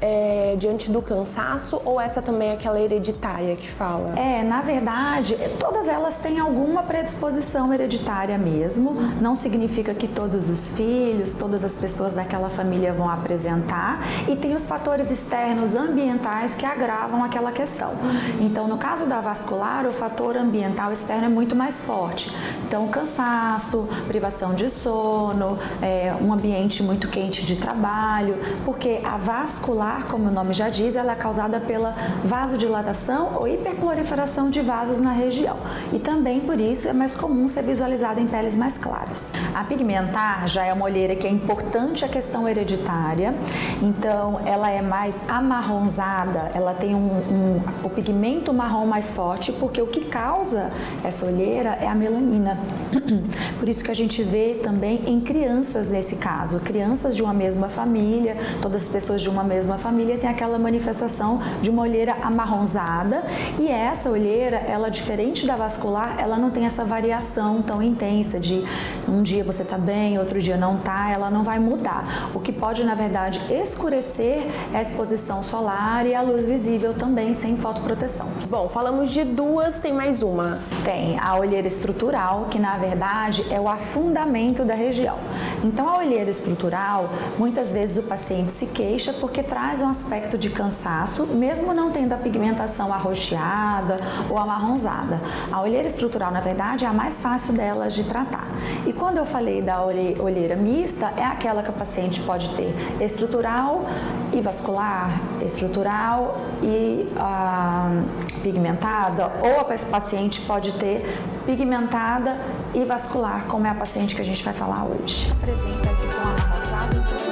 é, diante do cansaço ou essa também é aquela hereditária que fala? É, na verdade, todas elas têm alguma predisposição hereditária mesmo. Não significa que todos os filhos, todas as pessoas daquela família vão apresentar. E tem os fatores externos ambientais que agravam aquela questão. Então, no caso da vascular, o fator ambiental externo é muito mais forte. Então, cansaço, privação de sono, é, um ambiente muito quente de trabalho, porque a vascular, como o nome já diz, ela é causada pela vasodilatação ou hiperproliferação de vasos na região. E também por isso é mais comum ser visualizada em peles mais claras. A pigmentar já é uma olheira que é importante a questão hereditária, então ela é mais amarronzada, ela tem um, um, o pigmento marrom mais forte, porque o que causa essa olheira é a melanina. [CLEARS THROAT] Por isso que a gente vê também em crianças nesse caso, crianças de uma mesma família, todas as pessoas de uma mesma família têm aquela manifestação de uma olheira amarronzada e essa olheira, ela diferente da vascular, ela não tem essa variação tão intensa de um dia você tá bem, outro dia não tá, ela não vai mudar. O que pode, na verdade, escurecer é a exposição solar e a luz visível também sem fotoproteção. Bom, falamos de duas, tem mais uma. Tem a olheira estrutural, que na verdade é o afundamento da região. Então, a olheira estrutural, muitas vezes o paciente se queixa porque traz um aspecto de cansaço, mesmo não tendo a pigmentação arroxeada ou amarronzada. A olheira estrutural, na verdade, é a mais fácil delas de tratar. E quando eu falei da olheira mista, é aquela que o paciente pode ter estrutural e vascular, estrutural e ah, pigmentada, ou a paciente pode ter pigmentada e vascular, como é a paciente que a gente vai falar hoje. Apresenta esse tom amarronzado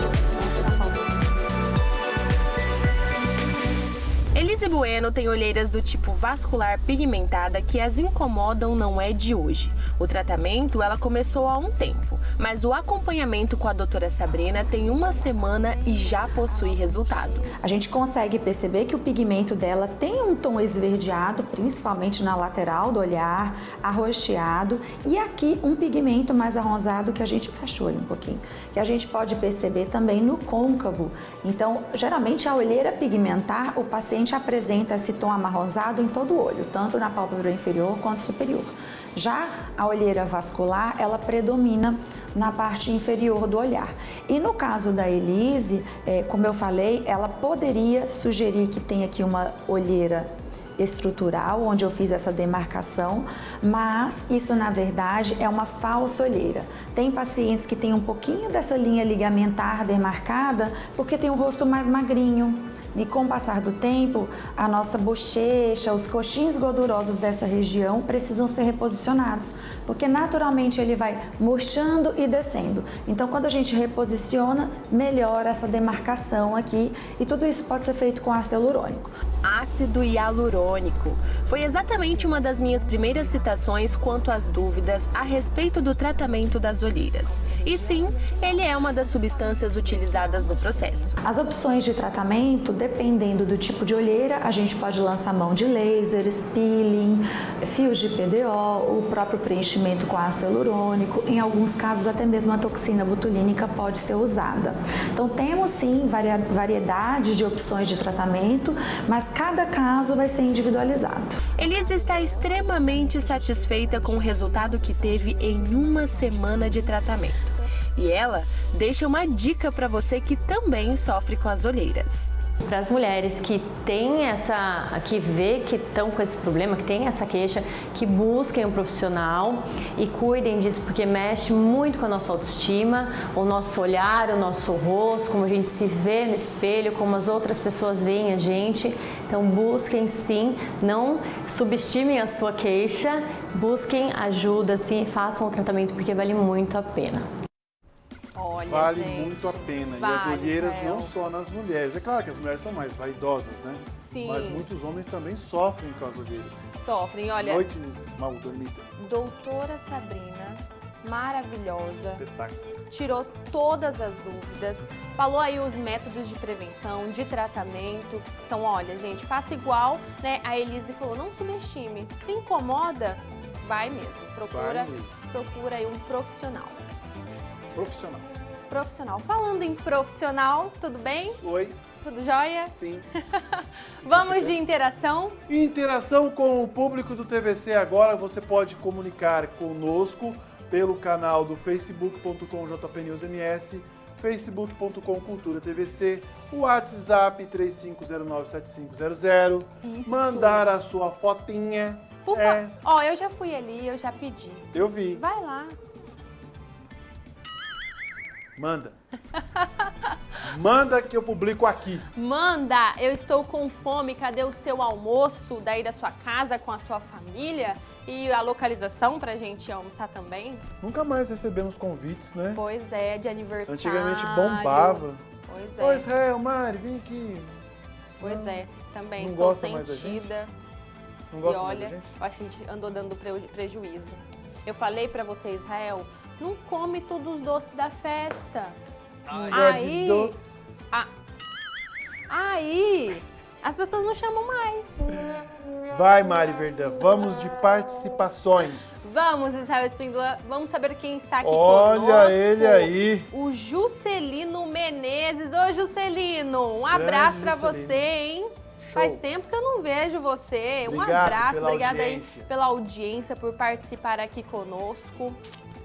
Elise Bueno tem olheiras do tipo vascular pigmentada que as incomodam não é de hoje. O tratamento ela começou há um tempo, mas o acompanhamento com a doutora Sabrina tem uma semana e já possui resultado. A gente consegue perceber que o pigmento dela tem um tom esverdeado, principalmente na lateral do olhar, arroxeado, e aqui um pigmento mais arrosado que a gente fecha o olho um pouquinho, que a gente pode perceber também no côncavo. Então, geralmente a olheira pigmentar, o paciente apresenta esse tom amarronzado em todo o olho, tanto na pálpebra inferior quanto superior. Já a olheira vascular, ela predomina na parte inferior do olhar. E no caso da Elise, é, como eu falei, ela poderia sugerir que tem aqui uma olheira estrutural, onde eu fiz essa demarcação, mas isso na verdade é uma falsa olheira. Tem pacientes que têm um pouquinho dessa linha ligamentar demarcada porque tem o rosto mais magrinho, e com o passar do tempo, a nossa bochecha, os coxins gordurosos dessa região precisam ser reposicionados, porque naturalmente ele vai murchando e descendo. Então, quando a gente reposiciona, melhora essa demarcação aqui e tudo isso pode ser feito com ácido hialurônico. Ácido hialurônico foi exatamente uma das minhas primeiras citações quanto às dúvidas a respeito do tratamento das olheiras. E sim, ele é uma das substâncias utilizadas no processo. As opções de tratamento dependendo do tipo de olheira, a gente pode lançar mão de laser, peeling, fios de PDO, o próprio preenchimento com ácido hialurônico, em alguns casos até mesmo a toxina botulínica pode ser usada. Então temos sim variedade de opções de tratamento, mas cada caso vai ser individualizado. Elisa está extremamente satisfeita com o resultado que teve em uma semana de tratamento. E ela deixa uma dica para você que também sofre com as olheiras. Para as mulheres que têm essa, que vê que estão com esse problema, que têm essa queixa, que busquem um profissional e cuidem disso, porque mexe muito com a nossa autoestima, o nosso olhar, o nosso rosto, como a gente se vê no espelho, como as outras pessoas veem a gente. Então busquem sim, não subestimem a sua queixa, busquem ajuda, sim, façam o tratamento porque vale muito a pena. Olha, vale gente, muito a pena. Vale, e as olheiras Rael. não só nas mulheres. É claro que as mulheres são mais vaidosas, né? Sim. Mas muitos homens também sofrem com as olheiras. Sofrem, olha. Noites mal dormidas. Doutora Sabrina, maravilhosa. Espetáculo. Tirou todas as dúvidas. Falou aí os métodos de prevenção, de tratamento. Então, olha, gente, faça igual, né? A Elise falou, não subestime. Se incomoda, vai mesmo. Procura, vai mesmo. procura aí um profissional. Profissional. Profissional. Falando em profissional, tudo bem? Oi. Tudo jóia? Sim. [LAUGHS] Vamos de interação? Interação com o público do TVC agora, você pode comunicar conosco pelo canal do facebook.com jpnewsms, facebook.com cultura tvc, o WhatsApp 35097500, Isso. mandar a sua fotinha. Por é... Ó, oh, eu já fui ali, eu já pedi. Eu vi. Vai lá. Manda. Manda que eu publico aqui. Manda! Eu estou com fome. Cadê o seu almoço daí da sua casa com a sua família? E a localização pra gente almoçar também? Nunca mais recebemos convites, né? Pois é, de aniversário. Antigamente bombava. Pois é. Oi, Israel, Mari, vem aqui. Pois não, é, também não estou gosta sentida. Mais da gente? Não e gosta olha, mais da gente? eu acho que a gente andou dando prejuízo. Eu falei pra você, Israel, não come todos os doces da festa. Ai, aí, doce. A, aí, as pessoas não chamam mais. Vai, Mari Verdão, vamos de participações. Vamos, Israel Espíndola, vamos saber quem está aqui Olha conosco. ele aí. O Juscelino Menezes. Ô, Juscelino, um abraço para você, hein? Show. Faz tempo que eu não vejo você. Obrigado um abraço, obrigada aí pela audiência, por participar aqui conosco.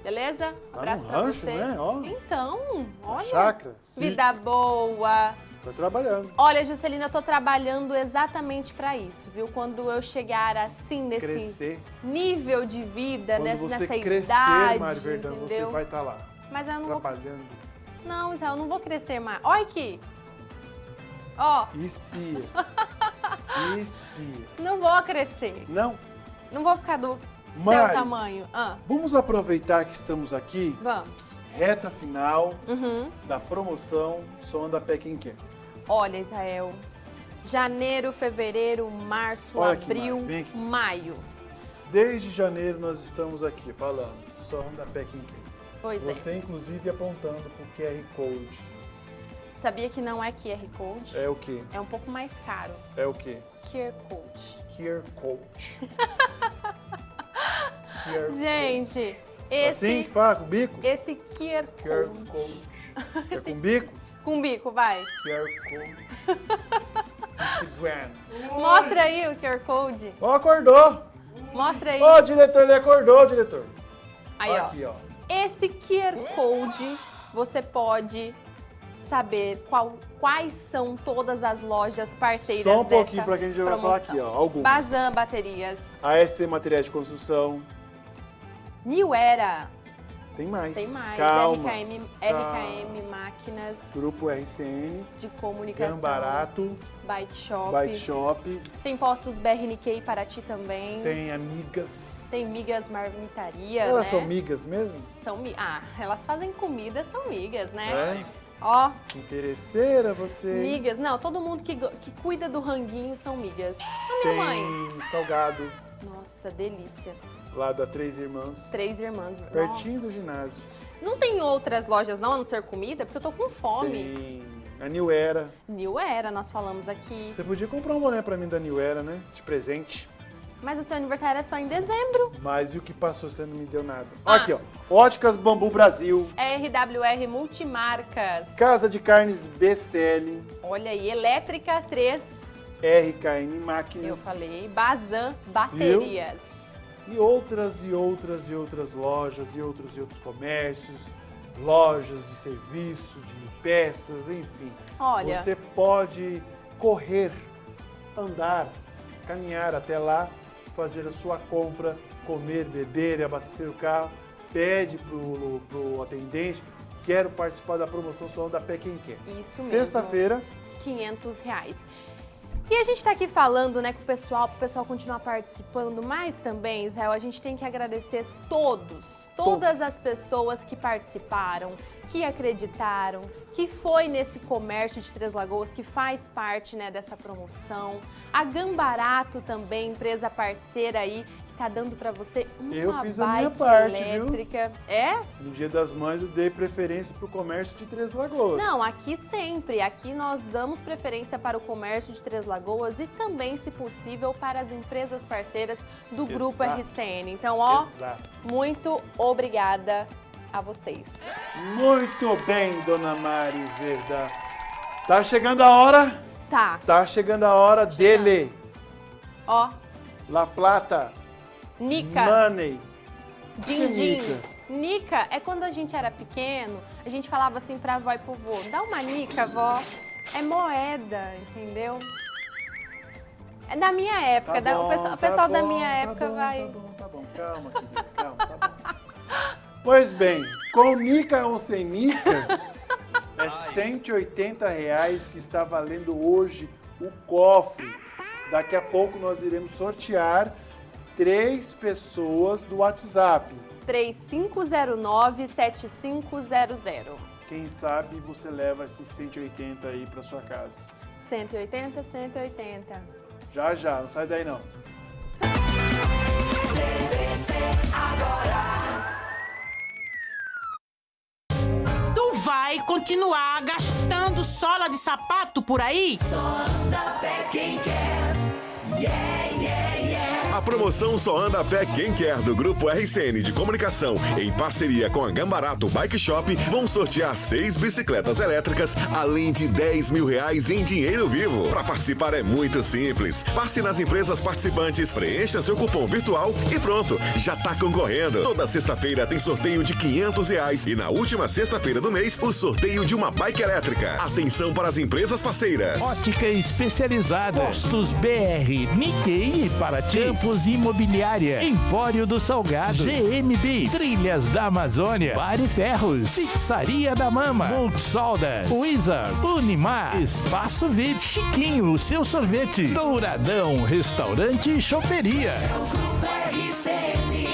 Beleza? Tá Abraço no pra rancho, você. Né? Ó, então, olha. chácara, vida boa. Tô trabalhando. Olha, Juscelina, eu tô trabalhando exatamente para isso, viu? Quando eu chegar assim nesse Crescer. nível de vida, Quando nessa, você nessa crescer, idade, Mari Verdão, entendeu? você vai estar lá. Mas eu não vou... trabalhando. Não, Israel, eu não vou crescer mais. Olha aqui. Ó. Espia. Espia. [LAUGHS] Não vou crescer. Não? Não vou ficar do Mari, seu tamanho. Ah, Vamos aproveitar que estamos aqui, vamos. reta final Uhum. da promoção Som da Pequim Quer. Olha, Israel. Janeiro, fevereiro, março, Olha abril, aqui. maio. Desde janeiro nós estamos aqui falando Som da Pequim Quer. Pois é. Você, inclusive, apontando para o QR Code. Sabia que não é QR Code? É o quê? É um pouco mais caro. É o quê? QR Code. QR Code. [LAUGHS] QR Gente, esse... Assim que fala, com bico? Esse QR QR Code. Code. É com bico? Com bico, vai. QR Code. Instagram. [LAUGHS] Mostra aí o QR Code. Ó, acordou. Mostra aí. Ó, diretor, ele acordou, diretor. Aí, ó. Aqui, ó. Esse QR Code você pode saber qual, quais são todas as lojas parceiras Só um pouquinho para quem a gente vai falar aqui, ó. Algumas. Bazan Baterias, ASC Materiais de Construção. New Era, Tem mais. tem mais, Calma. RKM, Calma. RKM Máquinas Grupo RCN. de Comunicação, Gambarato. Bike Shop, Bike Shop. tem postos BRNQ em Paraty também, Tem Amigas. tem Migas Marmitaria, Elas né? são migas mesmo? São mi- Ah, elas fazem comida, são migas, né? É? Ó, Interesseira você. migas. Não, todo mundo que, que cuida do ranguinho são migas. A minha Tem mãe. salgado Nossa, delícia. Lá da Três Irmãs. Três irmãs. Pertinho do ginásio. Não tem outras lojas não, a não ser comida, porque eu tô com fome. Tem a New Era. New Era, nós falamos aqui. Você podia comprar um boné pra mim da New Era, né? De presente. Mas o seu aniversário é só em dezembro. Mas e o que passou você não me deu nada? Ah. Aqui, ó. Óticas Bambu Brasil. RWR Multimarcas. Casa de Carnes BCL. Olha aí, Elétrica 3, RKN Máquinas. eu falei. Bazan Baterias. E outras e outras e outras lojas e outros e outros comércios, lojas de serviço, de peças, enfim. Olha. Você pode correr, andar, caminhar até lá, fazer a sua compra, comer, beber, abastecer o carro, pede pro, pro atendente, quero participar da promoção Só da Pé Quem Quer. Isso mesmo. Sexta-feira, 500 reais. E a gente está aqui falando, né, com o pessoal, para o pessoal continuar participando, mas também, Israel, a gente tem que agradecer todos, todas as pessoas que participaram, que acreditaram, que foi nesse comércio de Três Lagoas, que faz parte, né, dessa promoção. A Gambarato também, empresa parceira aí, tá dando para você uma Eu fiz a minha parte, viu? elétrica. É? no Dia das Mães, eu dei preferência para o comércio de Três Lagoas. Não, aqui sempre. Aqui nós damos preferência para o comércio de Três Lagoas e também, se possível, para as empresas parceiras do Grupo Exato. RCN. Então, ó, Exato. muito obrigada a vocês. Muito bem, dona Mari Verda. Tá chegando a hora, Tá, tá chegando a hora dele. ó, La Plata, Nica, Money. Din Din. Nica? É quando a gente era pequeno, a gente falava assim pra avó e pro vô, dá uma Nica, vó. É moeda, entendeu? É da minha época, Tá da- o bom, pessoal, tá pessoal da bom, minha tá época bom, vai... Tá bom, tá bom, calma, querida, calma, tá bom. Pois bem, com Nica ou sem Nica, [LAUGHS] é 180 reais que está valendo hoje o cofre. Daqui a pouco nós iremos sortear três pessoas do WhatsApp. 3509-7500. Quem sabe você leva esses 180 aí para sua casa. 180, 180. Já, já, não sai daí não. Tu vai continuar gastando sola de sapato por aí? anda pé quem quer. Yeah, yeah. A promoção Só Anda a Pé Quem Quer do Grupo RCN de Comunicação, em parceria com a Gambarato Bike Shop, vão sortear seis bicicletas elétricas, além de 10 mil reais em dinheiro vivo. Para participar é muito simples. Passe nas empresas participantes, preencha seu cupom virtual e pronto, já tá concorrendo. Toda sexta-feira tem sorteio de 500 reais e na última sexta-feira do mês, o sorteio de uma bike elétrica. Atenção para as empresas parceiras. Ótica especializada. Postos BR, Nikkei e Paraty. Campos Imobiliária. Empório do Salgado. GMB. Trilhas da Amazônia. Pare Ferros. Pizzaria da Mama. Multisoldas. Wizard. Unimar. Espaço VIP. Chiquinho, o seu sorvete. Douradão. Restaurante e choperia. Grupo RCN.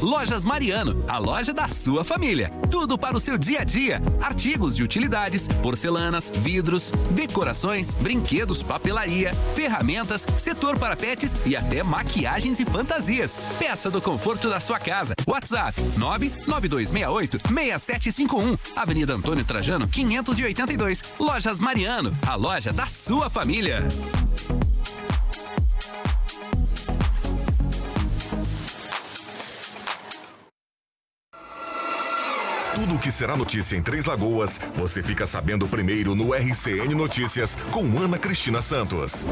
Lojas Mariano, a loja da sua família. Tudo para o seu dia a dia. Artigos de utilidades, porcelanas, vidros, decorações, brinquedos, papelaria, ferramentas, setor para pets e até maquiagens e fantasias. Peça do conforto da sua casa. WhatsApp 99268 6751. Avenida Antônio Trajano, 582. Lojas Mariano, a loja da sua família. Tudo o que será notícia em Três Lagoas, você fica sabendo primeiro no RCN Notícias com Ana Cristina Santos.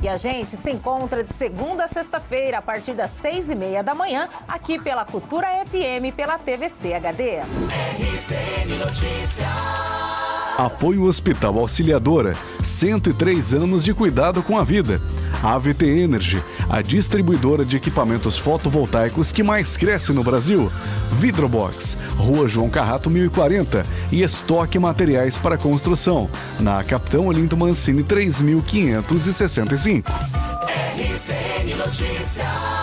E a gente se encontra de segunda a sexta-feira, a partir das seis e meia da manhã, aqui pela Cultura FM, pela TVC HD. RCN Notícias. Apoio Hospital Auxiliadora, 103 anos de cuidado com a vida. AVT Energy, a distribuidora de equipamentos fotovoltaicos que mais cresce no Brasil. Vidrobox, Rua João Carrato 1040 e estoque materiais para construção, na Capitão Olinto Mancini 3565. RCN Notícias.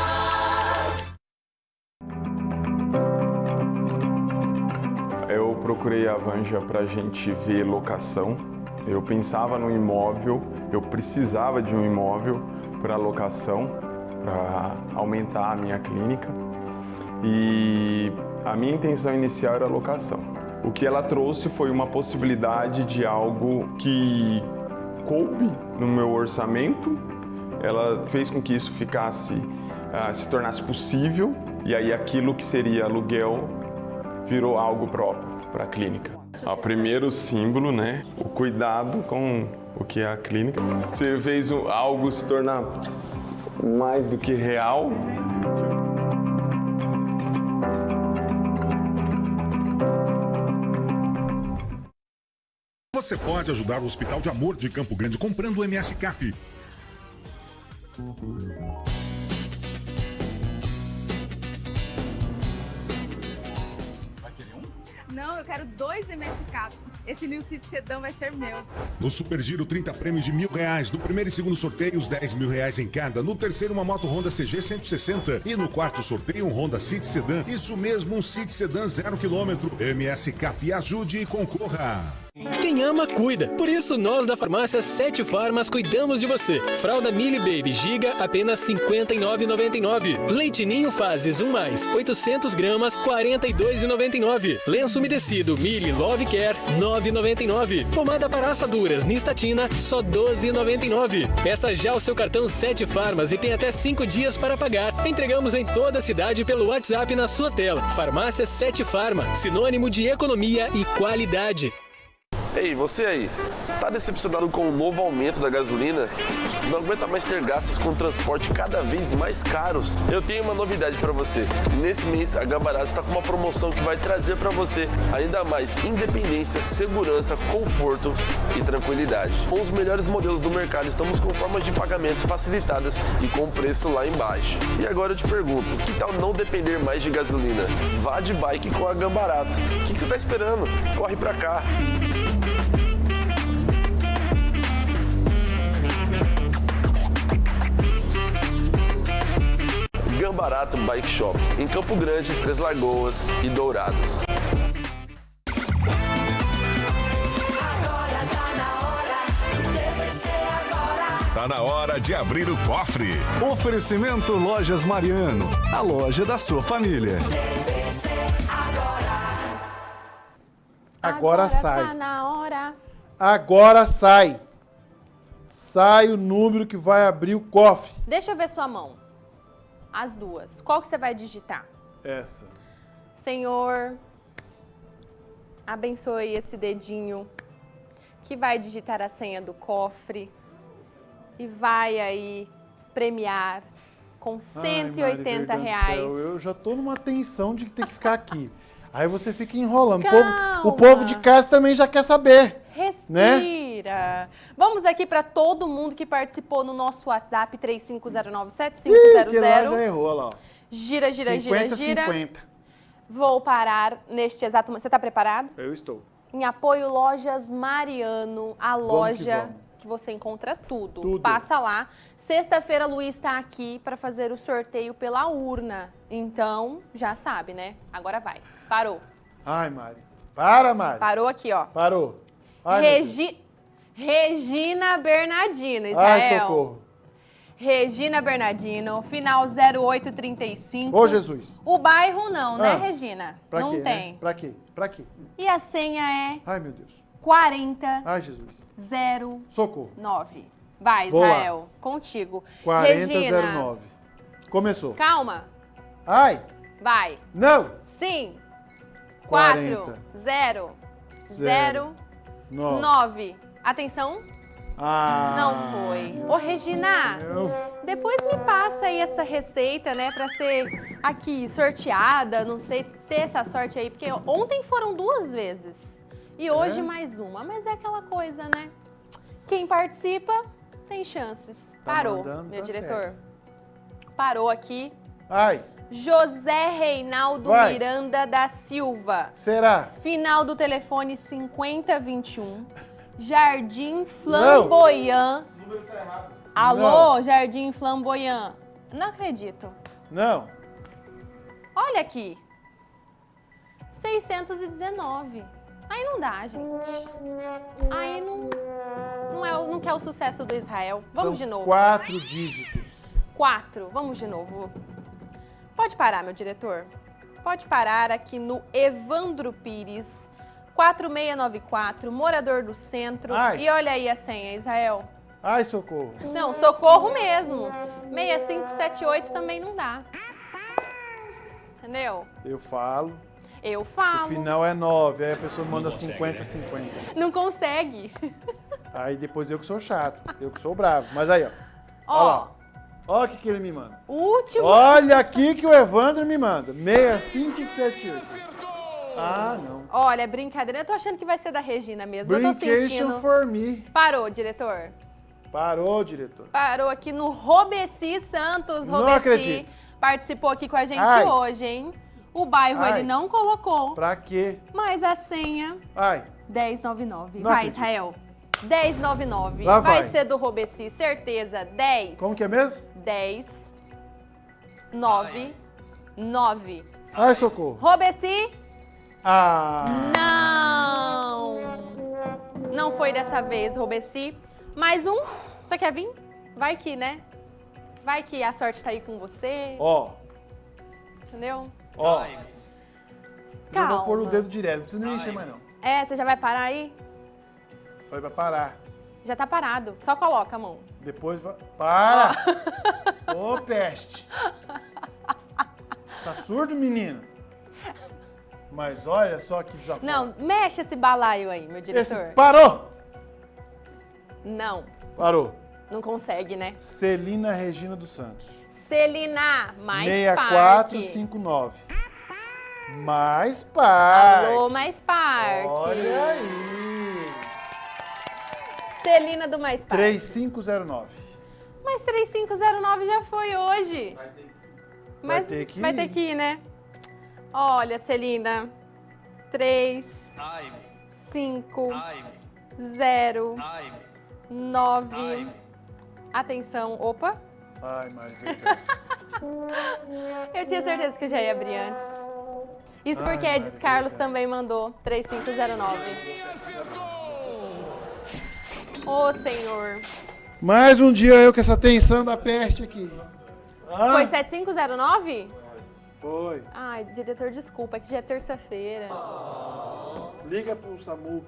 Procurei a Vanja para a gente ver locação. Eu pensava no imóvel, eu precisava de um imóvel para locação, para aumentar a minha clínica. E a minha intenção inicial era locação. O que ela trouxe foi uma possibilidade de algo que coube no meu orçamento. Ela fez com que isso ficasse, ah, se tornasse possível. E aí aquilo que seria aluguel virou algo próprio para a clínica. O primeiro símbolo, né? O cuidado com o que é a clínica. Você fez algo se tornar mais do que real. Você pode ajudar o Hospital de Amor de Campo Grande comprando o MS Cap. Eu quero dois MSK. Esse New City Sedan vai ser meu. No Super Giro, 30 prêmios de mil reais. No primeiro e segundo sorteio, os 10 mil reais em cada. No terceiro, uma moto Honda CG 160. E no quarto sorteio, um Honda City Sedan. Isso mesmo, um City Sedan zero quilômetro. MS Cap, ajude e concorra. Quem ama, cuida. Por isso, nós da farmácia Sete Farmas cuidamos de você. Fralda Mili Baby Giga, apenas R$ 59,99. Leite Ninho Fases 1 mais, 800 gramas, R$ 42,99. Lenço umedecido Mili Love Care, R$ 9,99. Pomada para assaduras Nistatina, só R$ 12,99. Peça já o seu cartão Sete Farmas e tem até 5 dias para pagar. Entregamos em toda a cidade pelo WhatsApp na sua tela. Farmácia Sete Farma, sinônimo de economia e qualidade. Ei, você aí, tá decepcionado com o novo aumento da gasolina? Não aguenta mais ter gastos com transporte cada vez mais caros? Eu tenho uma novidade para você. Nesse mês, a Gambarato está com uma promoção que vai trazer para você ainda mais independência, segurança, conforto e tranquilidade. Com os melhores modelos do mercado, estamos com formas de pagamento facilitadas e com preço lá embaixo. E agora eu te pergunto, que tal não depender mais de gasolina? Vá de bike com a Gambarato. O que você está esperando? Corre para cá. Gambarato Bike Shop, em Campo Grande, Três Lagoas e Dourados. Tá na hora de abrir o cofre. Oferecimento Lojas Mariano, a loja da sua família. Agora, sai. Tá na hora. Agora sai. Sai o número que vai abrir o cofre. Deixa eu ver sua mão. As duas. Qual que você vai digitar? Essa. Senhor, abençoe esse dedinho que vai digitar a senha do cofre e vai aí premiar com 180 Ai, Mari, reais. Céu, eu já tô numa tensão de que tem que ficar aqui. Aí você fica enrolando. O povo, o povo de casa também já quer saber. Né? Respira. Vamos aqui para todo mundo que participou no nosso WhatsApp Ih, que lá 35097500. já errou, lá. ó. Gira, gira, 50, gira, gira. 50. Vou parar neste exato momento. Você está preparado? Eu estou. Em apoio Lojas Mariano, a Vamos que loja vamos. que você encontra tudo. Tudo. Passa lá. Sexta-feira, Luiz está aqui para fazer o sorteio pela urna. Então, já sabe, né? Agora vai. Parou. Ai, Mari. Para, Mari. Parou aqui, ó. Parou. Ai. Regi... Regina Bernardino, Ai, Israel. socorro. Regina Bernardino, final 0835. Ô, Jesus. O bairro não, né, Ah, Regina? Pra não quê, tem. Né? Pra quê? Pra quê? E a senha é Ai, meu Deus. 40 Ai, Jesus. 09. Socorro. Vai, Vou lá. Israel, contigo. Regina, 4, 40. 0, Zero. 0, Nove. 9. Atenção. Ah, Não foi. Ô, Regina, depois me passa aí essa receita, né, pra ser aqui sorteada, não sei, ter essa sorte aí, porque ontem foram duas vezes e hoje É? mais uma, mas é aquela coisa, né? Quem participa tem chances. Tá Parou, mandando, meu tá diretor. Parou aqui. Ai, José Reinaldo Vai. Miranda da Silva. será? Final do telefone 5021. Jardim Flamboyant. Alô, Não. Jardim Flamboyant. Não acredito. Não. Olha aqui. 619. Aí não dá, gente. Aí não, não, é, o- não quer o sucesso do Israel. Vamos São de novo. quatro dígitos. Quatro. Vamos de novo. Pode parar, meu diretor. Pode parar aqui no Evandro Pires, 4694, morador do centro. Ai. E olha aí a senha, Israel. Ai, socorro. Não, socorro mesmo. 6578 também não dá. Entendeu? Eu falo. Eu O falo. final é 9, aí a pessoa manda 50, 50. Não consegue. Aí depois eu que sou chato, eu que sou bravo. Mas aí, ó. Ó. Olha o que, que ele me manda. Último. Olha aqui que o Evandro me manda. 6578. Ah, não. Olha, brincadeira. Eu tô achando que vai ser da Regina mesmo. Eu tô sentindo. for me. Parou, diretor. Parou, diretor. Parou aqui no Robeci Santos. Não Robeci acredito. participou aqui com a gente Ai. hoje, hein? O bairro Ai. ele não colocou, Pra quê? mas a senha Ai, 1099. Não vai, acredito. Israel. 1099. Lá vai. vai. ser do Robeci, certeza. 10. como que é mesmo? 10 9 9. Ai, socorro. Robeci? Ah, Não! Não foi dessa vez, Robeci. Mais um. Você quer vir? Vai que, né? Vai que a sorte tá aí com você. ó, Entendeu? ó. Eu Calma. vou pôr o dedo direto, não precisa nem encher mais não. É, você já vai parar aí? Falei pra parar. Já tá parado. Só coloca a mão. Depois vai... Para! Ô, peste! Tá surdo, menino? Mas olha só que desafio. Não, mexe esse balaio aí, meu Esse... diretor. Parou! Não, Parou. não consegue, né? Celina Regina dos Santos. Celina, mais 6459. Mais par. Alô, mais Parque. Olha aí. Celina do Mais Parque. 3509. Mas 3509 já foi hoje. Vai Mas ter que vai ir. ter que ir, né? Olha, Celina. 3, 5, 0, 9. Atenção. Opa. Ai, Maria. [LAUGHS] Eu tinha certeza que eu já ia abrir antes. Isso Ai, porque Edis Carlos também mandou 3509. Ô, Senhor. Mais um dia eu com essa tensão da peste aqui. Ah, Foi 7509? Foi. Ai, diretor, desculpa, é que já é terça-feira. Liga pro SAMU,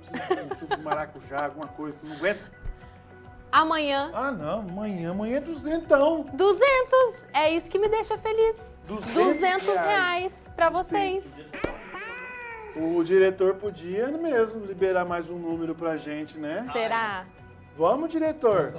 um suco de maracujá, alguma coisa. Não aguenta. Amanhã, Ah, não. Amanhã, amanhã é duzentão. 200. É isso que me deixa feliz. 200 200 reais, reais pra vocês. O diretor podia mesmo liberar mais um número pra gente, né? Será? Vamos, diretor.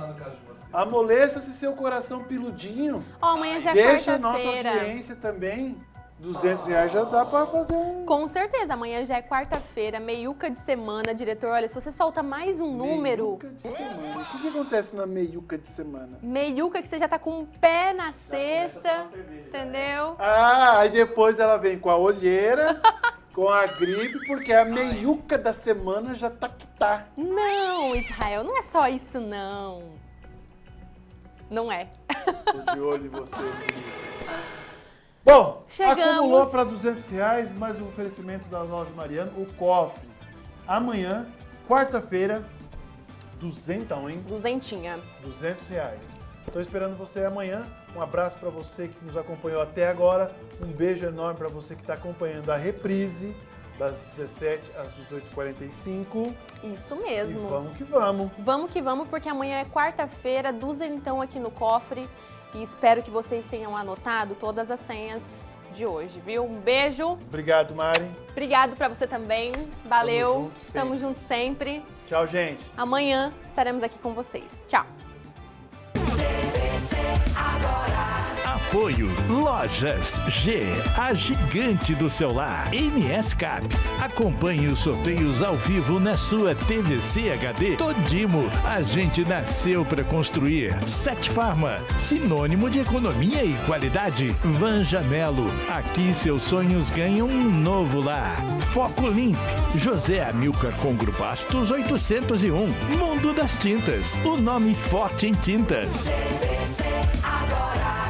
Amoleça esse seu coração piludinho. Ó, amanhã já é Deixa a nossa audiência também. 200 reais já dá pra fazer um... Com certeza, amanhã já é quarta-feira, meiuca de semana, diretor. Olha, se você solta mais um número, Meiuca de semana. O que, que acontece na meiuca de semana? meiuca que você já tá com o pé na cesta, entendeu? Ah, aí depois ela vem com a olheira, [LAUGHS] com a gripe, porque a meiuca da semana já tá que tá. Não, Israel, não é só isso, não. Não é. Tô de olho em você. Bom, Chegamos. acumulou para 200 reais, mais um oferecimento da loja Mariano, o cofre. Amanhã, quarta-feira, duzentão, hein? Duzentinha. 200 reais. Tô esperando você amanhã. Um abraço para você que nos acompanhou até agora. Um beijo enorme para você que está acompanhando a reprise das 17 às 18h45. Isso E mesmo. vamos que vamos. Vamos que vamos, porque amanhã é quarta-feira, duzentão aqui no cofre. E espero que vocês tenham anotado todas as senhas de hoje, viu? Um beijo. Obrigado, Mari. Obrigado pra você também. Valeu. Tamo junto sempre. Tamo junto sempre. Tchau, gente. Amanhã estaremos aqui com vocês. Tchau acontecer agora. Apoio Lojas G, a gigante do celular. MS Cap. Acompanhe os sorteios ao vivo na sua TVC HD. Todimo, a gente nasceu para construir. Sete Farma, sinônimo de economia e qualidade. Vanja Melo, aqui seus sonhos ganham um novo lar. Foco Limp, José Amilcar Congro Bastos 801. Mundo das Tintas, o nome forte em tintas. CVC agora.